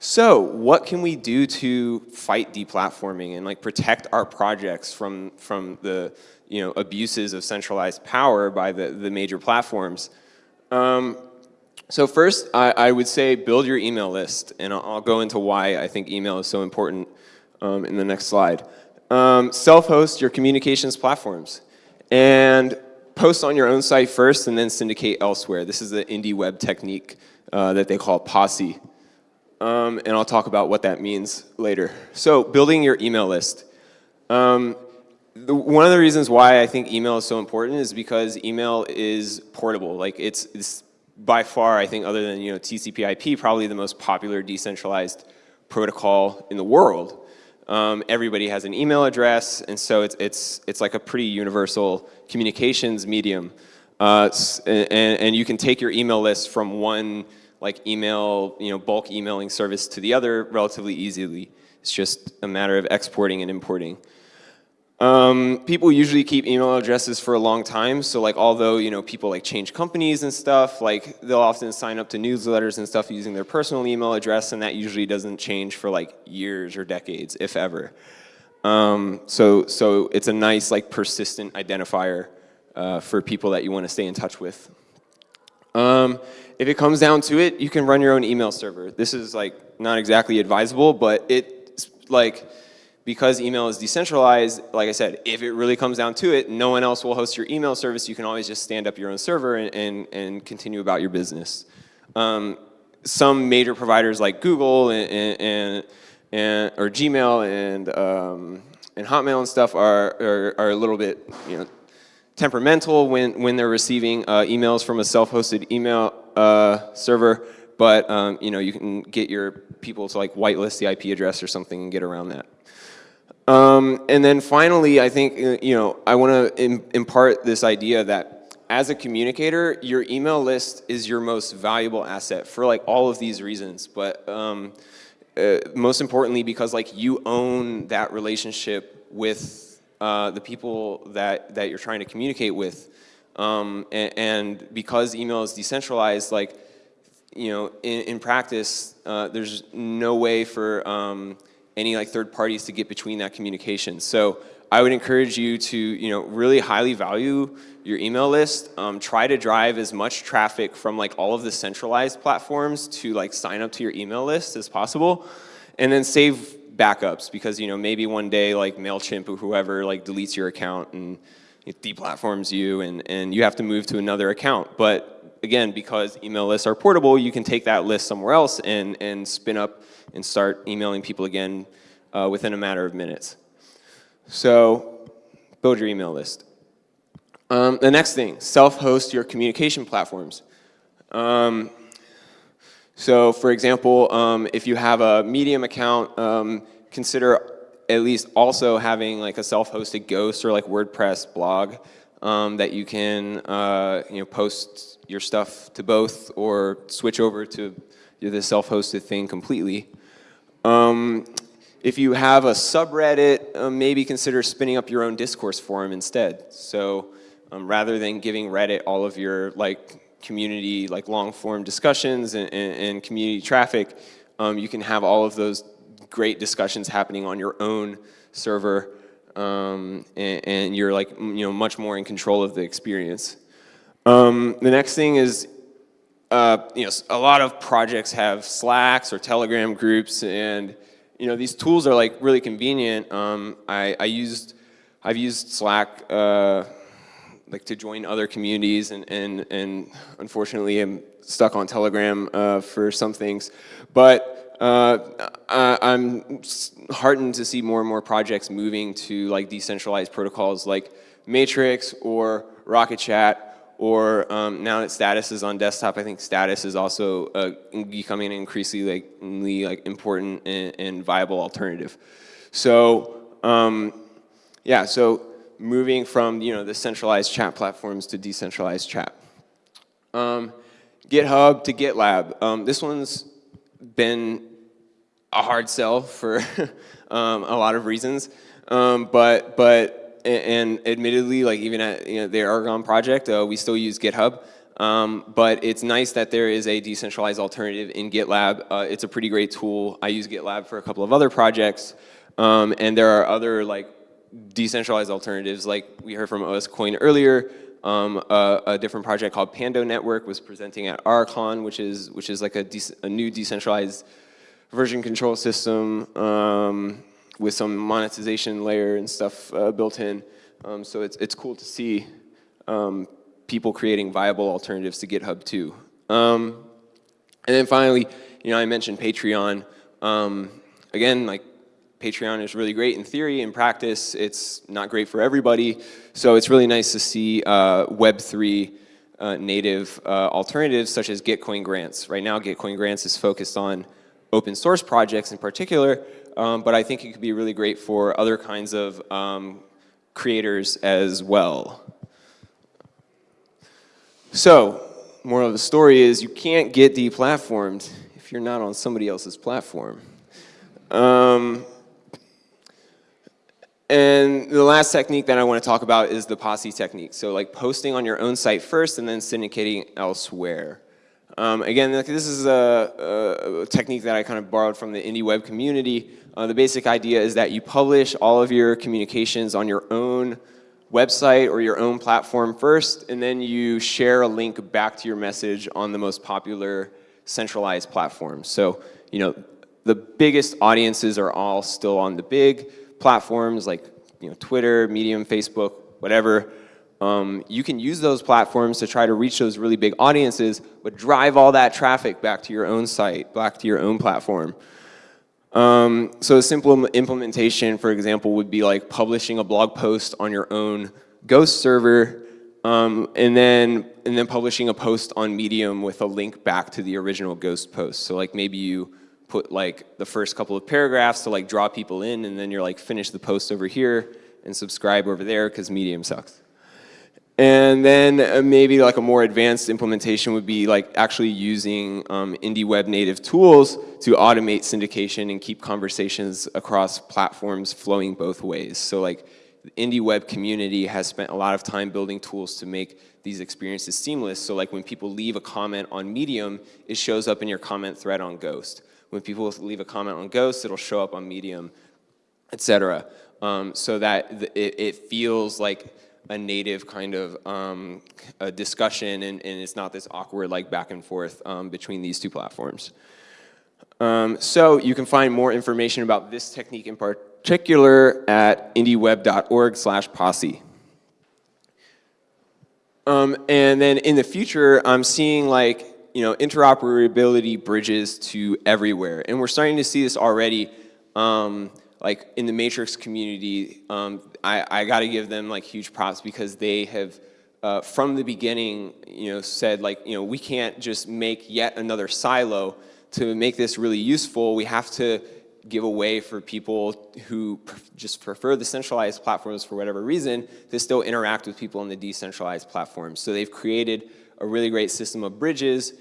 So, what can we do to fight deplatforming and like protect our projects from, from the, you know, abuses of centralized power by the, the major platforms? Um, so first, I, I, would say build your email list, and I'll, I'll, go into why I think email is so important um, in the next slide. Um, Self-host your communications platforms, and post on your own site first, and then syndicate elsewhere. This is the indie web technique uh, that they call Posse, um, and I'll talk about what that means later. So building your email list. Um, the, one of the reasons why I think email is so important is because email is portable. Like it's, it's by far, I think, other than you know TCP/IP, probably the most popular decentralized protocol in the world. Um, everybody has an email address, and so it's it's it's like a pretty universal communications medium. Uh, and, and you can take your email list from one like email, you know, bulk emailing service to the other relatively easily. It's just a matter of exporting and importing. Um, people usually keep email addresses for a long time, so like although you know people like change companies and stuff, like they'll often sign up to newsletters and stuff using their personal email address, and that usually doesn't change for like years or decades, if ever. Um, so so it's a nice like persistent identifier uh, for people that you want to stay in touch with. Um, if it comes down to it, you can run your own email server. This is like not exactly advisable, but it's like because email is decentralized, like I said, if it really comes down to it, no one else will host your email service. You can always just stand up your own server and, and, and continue about your business. Um, some major providers like Google and, and, and or Gmail and, um, and Hotmail and stuff are, are, are, a little bit you know, temperamental when, when they're receiving uh, emails from a self-hosted email uh, server, but um, you know, you can get your people to like whitelist the IP address or something and get around that. Um, and then finally, I think, uh, you know, I want to impart this idea that as a communicator, your email list is your most valuable asset for like all of these reasons. But um, uh, most importantly, because like you own that relationship with uh, the people that, that you're trying to communicate with. Um, and, and, because email is decentralized, like, you know, in, in practice, uh, there's no way for um, any like third parties to get between that communication. So I would encourage you to, you know, really highly value your email list. Um, try to drive as much traffic from like all of the centralized platforms to like sign up to your email list as possible. And then save backups because, you know, maybe one day like MailChimp or whoever like deletes your account and deplatforms you and, and you have to move to another account. But again, because email lists are portable, you can take that list somewhere else and, and spin up and start emailing people again uh, within a matter of minutes. So build your email list. Um, the next thing, self-host your communication platforms. Um, so for example, um, if you have a Medium account, um, consider at least also having like a self-hosted Ghost or like WordPress blog. um, that you can uh, you know, post your stuff to both or switch over to the self-hosted thing completely. Um, if you have a subreddit, uh, maybe consider spinning up your own discourse forum instead. So um, rather than giving Reddit all of your like community, like long form discussions and, and, and community traffic, um, you can have all of those great discussions happening on your own server um, and, and, you're like, you know, much more in control of the experience. Um, the next thing is, uh, you know, a lot of projects have Slacks or Telegram groups and, you know, these tools are like really convenient. Um, I, I, used, I've used Slack uh, like to join other communities and, and, and unfortunately I'm stuck on Telegram uh, for some things. But uh, I, am heartened to see more and more projects moving to like decentralized protocols like Matrix or Rocket Chat or um, now that Status is on desktop, I think Status is also uh, becoming an increasingly like, like important and, and viable alternative. So um, yeah, so moving from you know the centralized chat platforms to decentralized chat. Um, GitHub to GitLab. Um, this one's been a hard sell for um, a lot of reasons, um, but but and admittedly, like even at you know, the Aragon project, uh, we still use GitHub. Um, but it's nice that there is a decentralized alternative in GitLab. Uh, it's a pretty great tool. I use GitLab for a couple of other projects, um, and there are other like decentralized alternatives like we heard from OSCoin earlier. Um, a, a, different project called Pando Network was presenting at AraCon, which is which is like a, a new decentralized version control system um, with some monetization layer and stuff uh, built in. Um, so it's it's cool to see um, people creating viable alternatives to GitHub too. Um, and then finally, you know, I mentioned Patreon. Um, again, like Patreon is really great in theory. In practice, it's not great for everybody. So it's really nice to see uh, Web3 uh, native uh, alternatives such as Gitcoin Grants. Right now, Gitcoin Grants is focused on open source projects in particular, um, but I think it could be really great for other kinds of um, creators as well. So, moral of the story is you can't get deplatformed if you're not on somebody else's platform. Um, and the last technique that I want to talk about is the posse technique. So like posting on your own site first and then syndicating elsewhere. Um, again, this is a, a, technique that I kind of borrowed from the indie web community. Uh, the basic idea is that you publish all of your communications on your own website or your own platform first, and then you share a link back to your message on the most popular centralized platforms. So, you know, the biggest audiences are all still on the big platforms like you know, Twitter, Medium, Facebook, whatever, um, you can use those platforms to try to reach those really big audiences, but drive all that traffic back to your own site, back to your own platform. Um, so a simple implementation, for example, would be like publishing a blog post on your own Ghost server, um, and then and then publishing a post on Medium with a link back to the original Ghost post. So like maybe you put like the first couple of paragraphs to like draw people in and then you're like finish the post over here and subscribe over there because Medium sucks. And then uh, maybe like a more advanced implementation would be like actually using um, indie web native tools to automate syndication and keep conversations across platforms flowing both ways. So like the indie web community has spent a lot of time building tools to make these experiences seamless. So like when people leave a comment on Medium, it shows up in your comment thread on Ghost. When people leave a comment on Ghost, it'll show up on Medium, etc. Um, so that it, it, feels like a native kind of um, discussion and, and, it's not this awkward like back and forth um, between these two platforms. Um, so you can find more information about this technique in particular at indieweb.org slash posse. Um, and then in the future, I'm seeing like you know, interoperability bridges to everywhere. And we're starting to see this already, um, like in the Matrix community, um, I, I gotta give them like huge props because they have, uh, from the beginning, you know, said like, you know, we can't just make yet another silo. To make this really useful, we have to give a way for people who just prefer the centralized platforms for whatever reason to still interact with people on the decentralized platforms. So they've created a really great system of bridges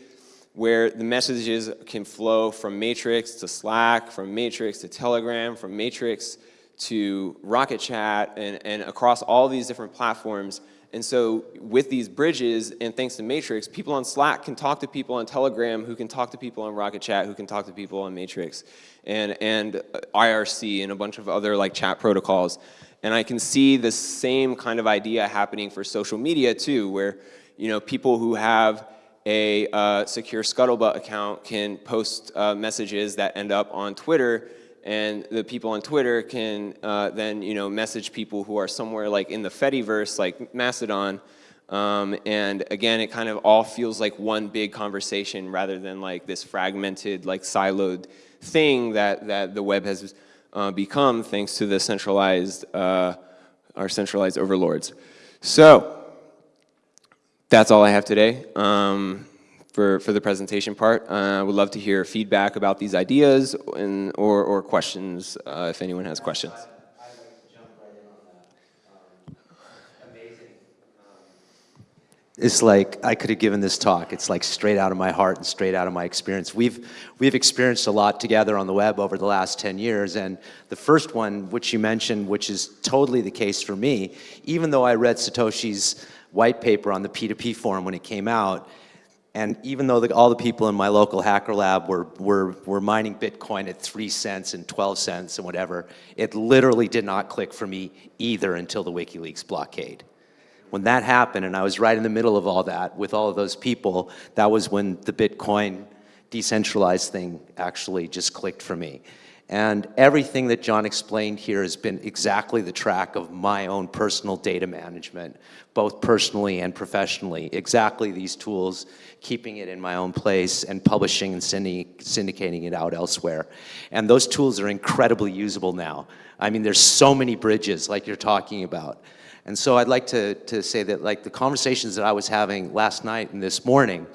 where the messages can flow from Matrix to Slack, from Matrix to Telegram, from Matrix to Rocket Chat, and, and across all these different platforms. And so with these bridges, and thanks to Matrix, people on Slack can talk to people on Telegram, who can talk to people on Rocket Chat, who can talk to people on Matrix, and, and IRC, and a bunch of other like chat protocols. And I can see the same kind of idea happening for social media too, where you know people who have a uh, secure Scuttlebutt account can post uh, messages that end up on Twitter and the people on Twitter can uh, then you know message people who are somewhere like in the Fediverse, like Mastodon, um, and again, it kind of all feels like one big conversation rather than like this fragmented, like siloed thing that that the web has uh, become thanks to the centralized uh, our centralized overlords. So that's all I have today. Um, for, for the presentation part. Uh, I would love to hear feedback about these ideas and, or, or questions uh, if anyone has questions. It's like I could have given this talk. It's like straight out of my heart and straight out of my experience. We've we've experienced a lot together on the web over the last 10 years and the first one which you mentioned which is totally the case for me, even though I read Satoshi's white paper on the P2P forum when it came out, and even though the, all the people in my local hacker lab were, were, were mining Bitcoin at 3 cents and 12 cents and whatever, it literally did not click for me either until the WikiLeaks blockade. When that happened, and I was right in the middle of all that with all of those people, that was when the Bitcoin decentralized thing actually just clicked for me. And everything that John explained here has been exactly the track of my own personal data management, both personally and professionally. Exactly these tools, keeping it in my own place and publishing and syndicating it out elsewhere. And those tools are incredibly usable now. I mean, there's so many bridges like you're talking about. And so I'd like to, to say that like the conversations that I was having last night and this morning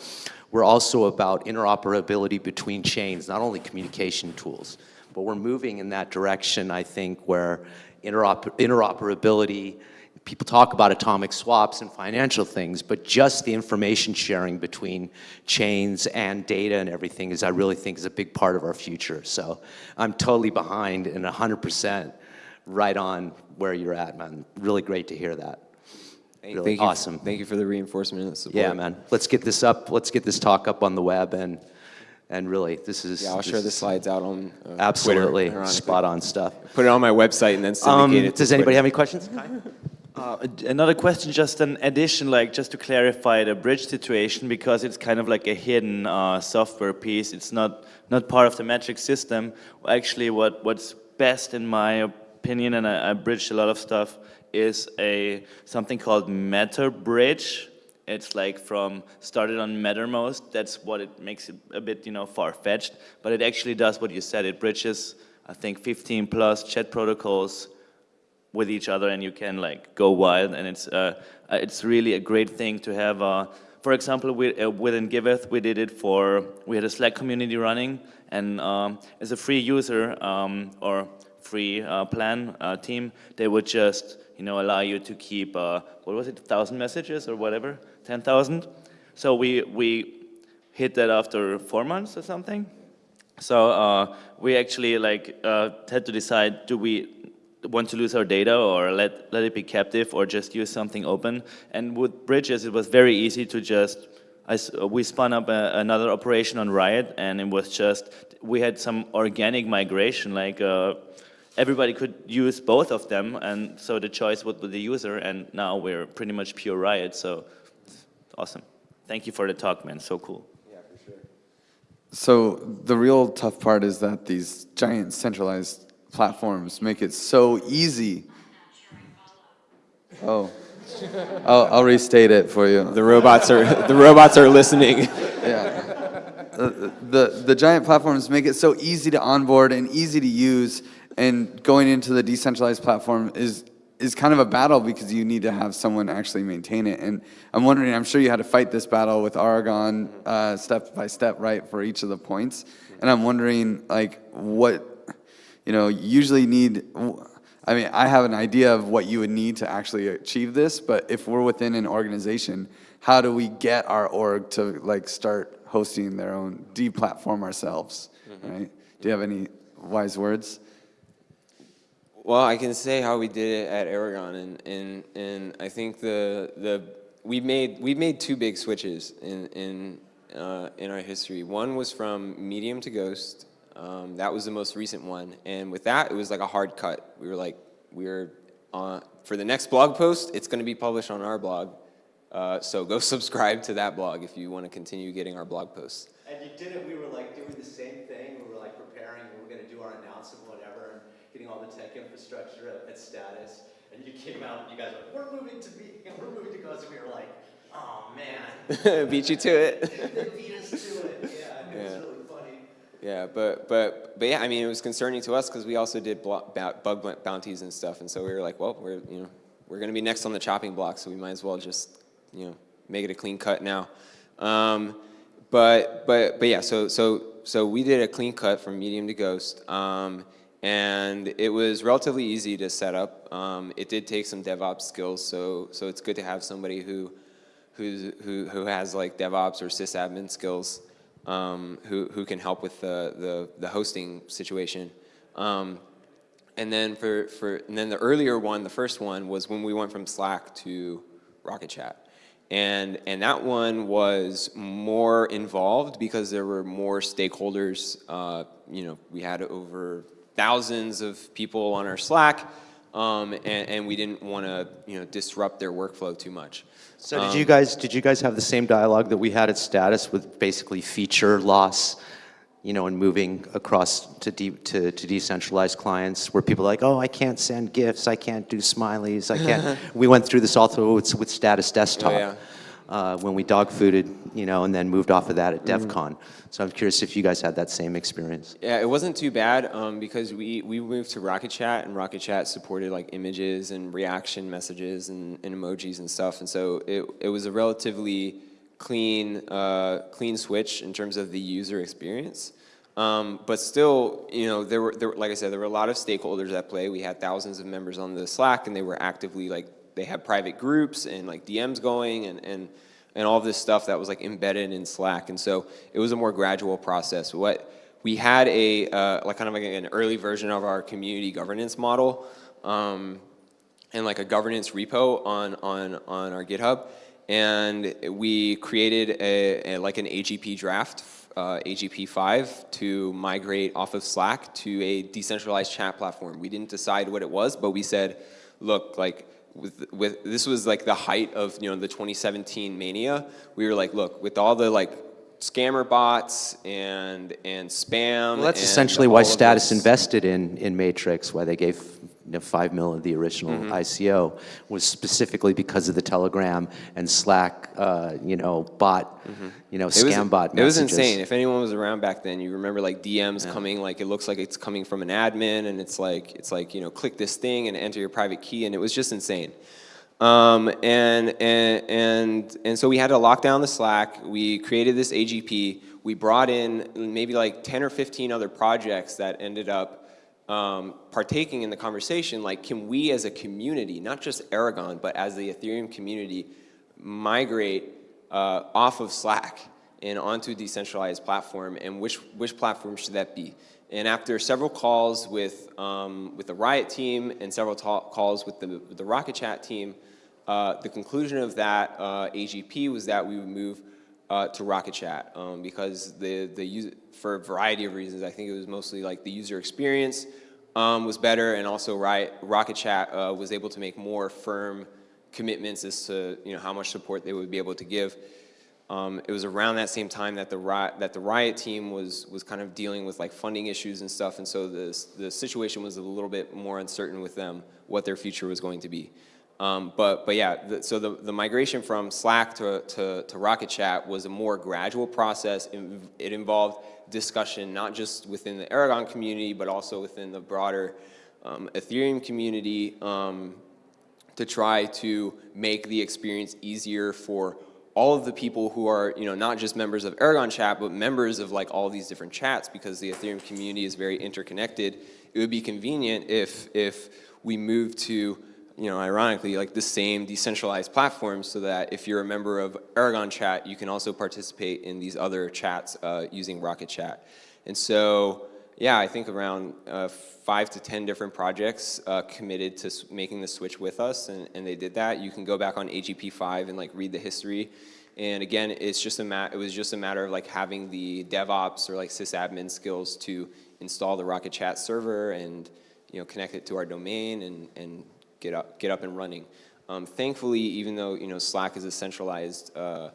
were also about interoperability between chains, not only communication tools, but we're moving in that direction, I think, where interoper interoperability, people talk about atomic swaps and financial things, but just the information sharing between chains and data and everything is, I really think, is a big part of our future. So I'm totally behind and 100% right on where you're at, man. Really great to hear that. Hey, Really thank you, awesome. Thank you for the reinforcement and the support. Yeah, man. Let's get this up. Let's get this talk up on the web and and really, this is Yeah, I'll this share the slides out on uh, Absolutely, Twitter, spot on stuff. Put it on my website and then Um, syndicate it. to does anybody Twitter. have any questions? Uh, another question, just an addition, like just to clarify the bridge situation, because it's kind of like a hidden uh, software piece. It's not not part of the metric system. Actually, what what's best in my opinion, and I, I bridged a lot of stuff, is a something called Matterbridge. It's like from started on Mattermost. That's what it makes it a bit, you know, far-fetched. But it actually does what you said. It bridges, I think, 15 plus chat protocols with each other and you can like go wild and it's uh, uh, it's really a great thing to have uh, for example we, uh, within Giveth we did it for we had a Slack community running and um, as a free user um, or free uh, plan uh, team they would just you know allow you to keep uh, what was it thousand messages or whatever? 10,000 so we we hit that after four months or something. So uh, we actually like uh, had to decide, do we want to lose our data or let, let it be captive or just use something open? And with Bridges, it was very easy to just, I we spun up a, another operation on Riot and it was just, we had some organic migration, like uh, everybody could use both of them and so the choice was with the user and now we're pretty much pure Riot, so awesome. Thank you for the talk, man, so cool. Yeah, for sure. So the real tough part is that these giant centralized platforms make it so easy. Oh, I'll, I'll restate it for you. The robots are the robots are listening. Yeah. The, the, the giant platforms make it so easy to onboard and easy to use, and going into the decentralized platform is is kind of a battle because you need to have someone actually maintain it. And I'm wondering, I'm sure you had to fight this battle with Aragon uh, step by step, right, for each of the points. And I'm wondering, like, what you know, usually need, I mean, I have an idea of what you would need to actually achieve this, but if we're within an organization, how do we get our org to like start hosting their own, deplatform ourselves, right? Do you have any wise words? Well, I can say how we did it at Aragon, and and and I think the the we made we made two big switches in in uh, in our history. One was from medium to ghost. Um, that was the most recent one, and with that, it was like a hard cut. We were like, we were for the next blog post. It's going to be published on our blog, uh, so go subscribe to that blog if you want to continue getting our blog posts. And you did it, we were like doing the same thing, we were like preparing, we were gonna do our announcement, whatever, all the tech infrastructure at, at status, and you came out and you guys were like, we're moving to be, we're moving to Ghost, and we were like, oh man, Beat you to it. they beat us to it, yeah, it was Yeah. really funny. Yeah, but but but yeah, I mean, it was concerning to us because we also did bug bounties and stuff, and so we were like, well, we're you know we're gonna be next on the chopping block, so we might as well just you know make it a clean cut now. Um, but but but yeah, so so so we did a clean cut from medium to ghost, um, and it was relatively easy to set up. Um, it did take some DevOps skills, so so it's good to have somebody who who's, who, who has like DevOps or sysadmin skills um, who, who can help with the, the, the hosting situation. Um, and then for, for and then the earlier one, the first one was when we went from Slack to Rocket Chat. And, and that one was more involved because there were more stakeholders. Uh, you know, we had over thousands of people on our Slack, um, and, and we didn't want to, you know, disrupt their workflow too much. So did you guys, did you guys have the same dialogue that we had at Status with basically feature loss, you know, and moving across to, de to, to decentralized clients where people are like, oh, I can't send GIFs, I can't do smileys, I can't. we went through this also with, with Status Desktop. Oh, yeah. Uh, when we dog fooded, you know, and then moved off of that at Devcon. So I'm curious if you guys had that same experience. Yeah, it wasn't too bad um, because we, we moved to Rocket Chat and Rocket Chat supported like images and reaction messages and, and emojis and stuff. And so it, it was a relatively clean, uh, clean switch in terms of the user experience. Um, but still, you know, there were, there, were- like I said, there were a lot of stakeholders at play. We had thousands of members on the Slack and they were actively like, they had private groups and like DMs going and, and, and all this stuff that was like embedded in Slack. And so it was a more gradual process. What we had a, uh, like kind of like an early version of our community governance model um, and like a governance repo on, on, on our GitHub. And we created a, a like an AGP draft, uh, AGP5 to migrate off of Slack to a decentralized chat platform. We didn't decide what it was, but we said, look, like with, with this was like the height of you know the 2017 mania. We were like, look, with all the like scammer bots and and spam. Well, that's essentially why Status invested in, in Matrix, why they gave know, five mil of the original Mm-hmm. ICO, was specifically because of the Telegram and Slack, uh, you know, bot, you know. It was- scam bot It was insane. If anyone was around back then, you remember like DMs coming, like it looks like it's coming from an admin, and it's like it's like you know, click this thing and enter your private key, and it was just insane. Um, and and and and so we had to lock down the Slack. We created this AGP. We brought in maybe like 10 or 15 other projects that ended up um, partaking in the conversation, like can we as a community, not just Aragon, but as the Ethereum community, migrate uh, off of Slack and onto a decentralized platform, and which, which platform should that be? And after several calls with, um, with the Riot team and several calls with the, with the Rocket Chat team, uh, the conclusion of that uh, AGP was that we would move uh, to Rocket Chat um, because the, the user, for a variety of reasons, I think it was mostly like the user experience um, was better and also Riot, Rocket Chat uh, was able to make more firm commitments as to you know, how much support they would be able to give. Um, it was around that same time that the riot, that the riot team was was kind of dealing with like funding issues and stuff, and so the the situation was a little bit more uncertain with them what their future was going to be. Um, but but yeah, the, so the, the migration from Slack to, to to Rocket Chat was a more gradual process. It, it involved discussion not just within the Aragon community, but also within the broader um, Ethereum community. Um, to try to make the experience easier for all of the people who are, you know, not just members of Aragon chat, but members of like all these different chats because the Ethereum community is very interconnected. It would be convenient if, if we move to, you know, ironically, like the same decentralized platform so that if you're a member of Aragon chat, you can also participate in these other chats uh, using Rocket Chat. And so, yeah, I think around uh, five to 10 different projects uh, committed to making the switch with us, and, and they did that. You can go back on AGP5 and like read the history. And again, it's just a mat. It was just a matter of like having the DevOps or like sysadmin skills to install the Rocket Chat server and you know connect it to our domain and and get up get up and running. Um, thankfully, even though you know Slack is a centralized uh,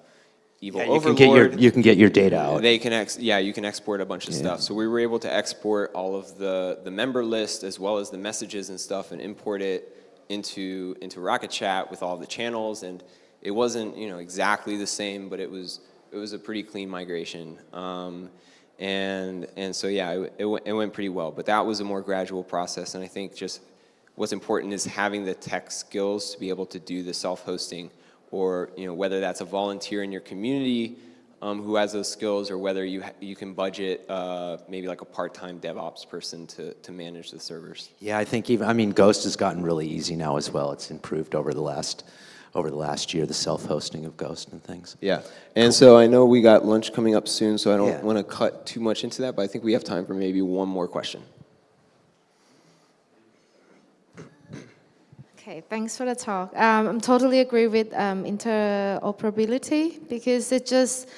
evil Yeah, you can get your, you can get your data out. they can ex yeah, you can export a bunch of Yeah. stuff. So we were able to export all of the, the member list as well as the messages and stuff and import it into, into Rocket Chat with all the channels. And it wasn't, you know, exactly the same, but it was, it was a pretty clean migration. Um, and, and so, yeah, it, it, it went pretty well. But that was a more gradual process. And I think just what's important is having the tech skills to be able to do the self-hosting or you know whether that's a volunteer in your community um, who has those skills or whether you, ha- you can budget uh, maybe like a part-time DevOps person to, to manage the servers. Yeah, I think even, I mean, Ghost has gotten really easy now as well. It's improved over the last, over the last year, the self-hosting of Ghost and things. Yeah, and so I know we got lunch coming up soon, so I don't Yeah. want to cut too much into that, but I think we have time for maybe one more question. Okay, thanks for the talk. Um, I'm totally agree with um, interoperability because it just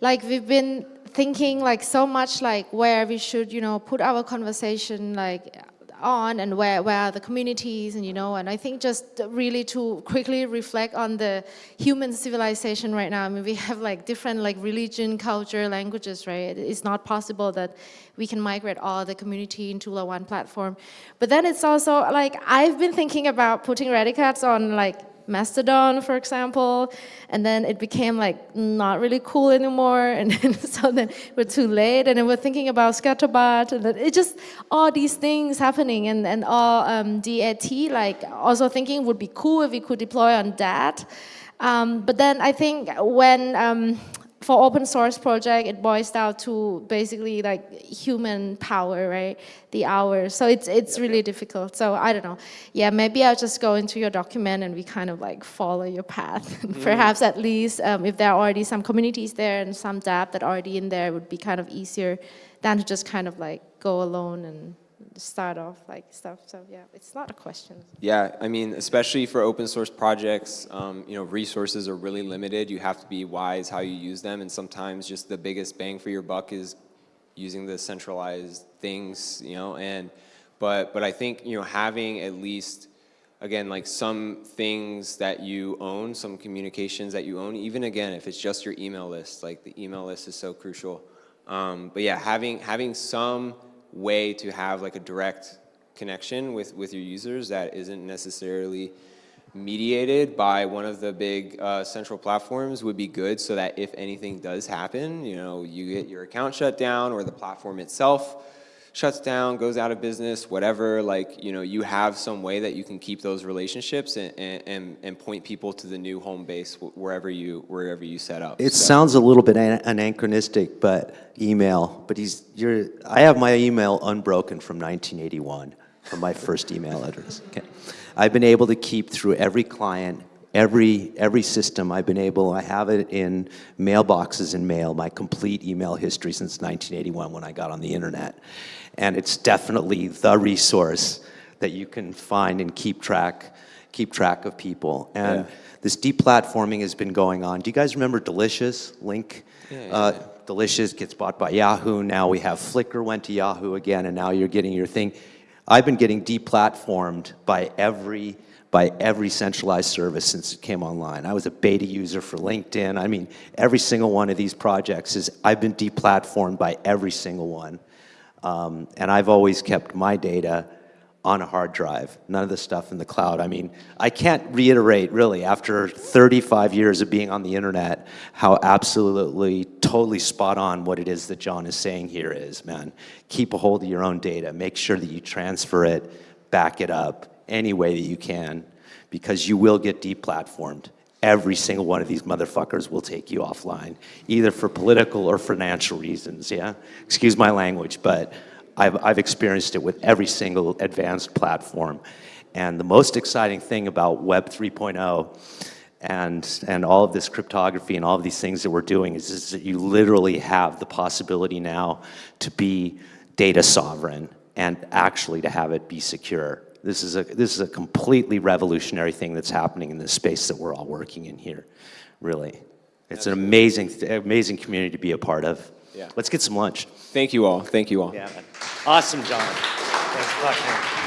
like we've been thinking like so much like where we should you know put our conversation like on and where where are the communities and you know and I think just really to quickly reflect on the human civilization right now. I mean we have like different like religion, culture, languages, right? It's not possible that we can migrate all the community into one platform. But then it's also like I've been thinking about putting RadiCards on like Mastodon, for example, and then it became like not really cool anymore, and then, so then we're too late, and then we're thinking about Scuttlebutt, and it just all these things happening, and and all um, DAT like also thinking would be cool if we could deploy on that, um, but then I think when um, for open source project, it boils down to basically like human power, right? The hours. So it's it's really difficult. So I don't know. Yeah, maybe I'll just go into your document and we kind of like follow your path. Perhaps at least um, if there are already some communities there and some DApp that are already in there, it would be kind of easier than to just kind of like go alone and start off like stuff. So yeah, it's not a question. Yeah, I mean, especially for open source projects, um, you know, resources are really limited. You have to be wise how you use them, and sometimes just the biggest bang for your buck is using the centralized things, you know. And but but I think you know having at least again like some things that you own, some communications that you own, even again if it's just your email list, like the email list is so crucial. Um, but yeah, having having some way to have like a direct connection with, with your users that isn't necessarily mediated by one of the big uh, central platforms would be good so that if anything does happen, you know, you get your account shut down or the platform itself shuts down, goes out of business, whatever, like, you know, you have some way that you can keep those relationships and, and, and point people to the new home base wherever you, wherever you set up. It So- sounds a little bit an- anachronistic, but email, but he's, you're, I have my email unbroken from 1981, from my first email address. Okay. I've been able to keep through every client, every, every system I've been able, I have it in mailboxes and mail, my complete email history since 1981 when I got on the internet. And it's definitely the resource that you can find and keep track, keep track of people. And Yeah. this deplatforming has been going on. Do you guys remember Delicious, Link? Uh, Delicious gets bought by Yahoo. Now we have Flickr went to Yahoo again, and now you're getting your thing. I've been getting deplatformed by every by every centralized service since it came online. I was a beta user for LinkedIn. I mean, every single one of these projects is I've been deplatformed by every single one. Um, and I've always kept my data on a hard drive, none of the stuff in the cloud. I mean, I can't reiterate really after 35 years of being on the internet how absolutely, totally spot on what it is that John is saying here is, man. Keep a hold of your own data. Make sure that you transfer it, back it up any way that you can, because you will get deplatformed. Every single one of these motherfuckers will take you offline, either for political or financial reasons, yeah? Excuse my language, but I've, I've experienced it with every single advanced platform. And the most exciting thing about Web 3.0 and, and all of this cryptography and all of these things that we're doing is, is that you literally have the possibility now to be data sovereign and actually to have it be secure. This is a, this is a completely revolutionary thing that's happening in this space that we're all working in here, really. It's an amazing, amazing community to be a part of. Yeah. Let's get some lunch. Thank you all. Thank you all. Yeah, man. Awesome, John. Thanks for talking.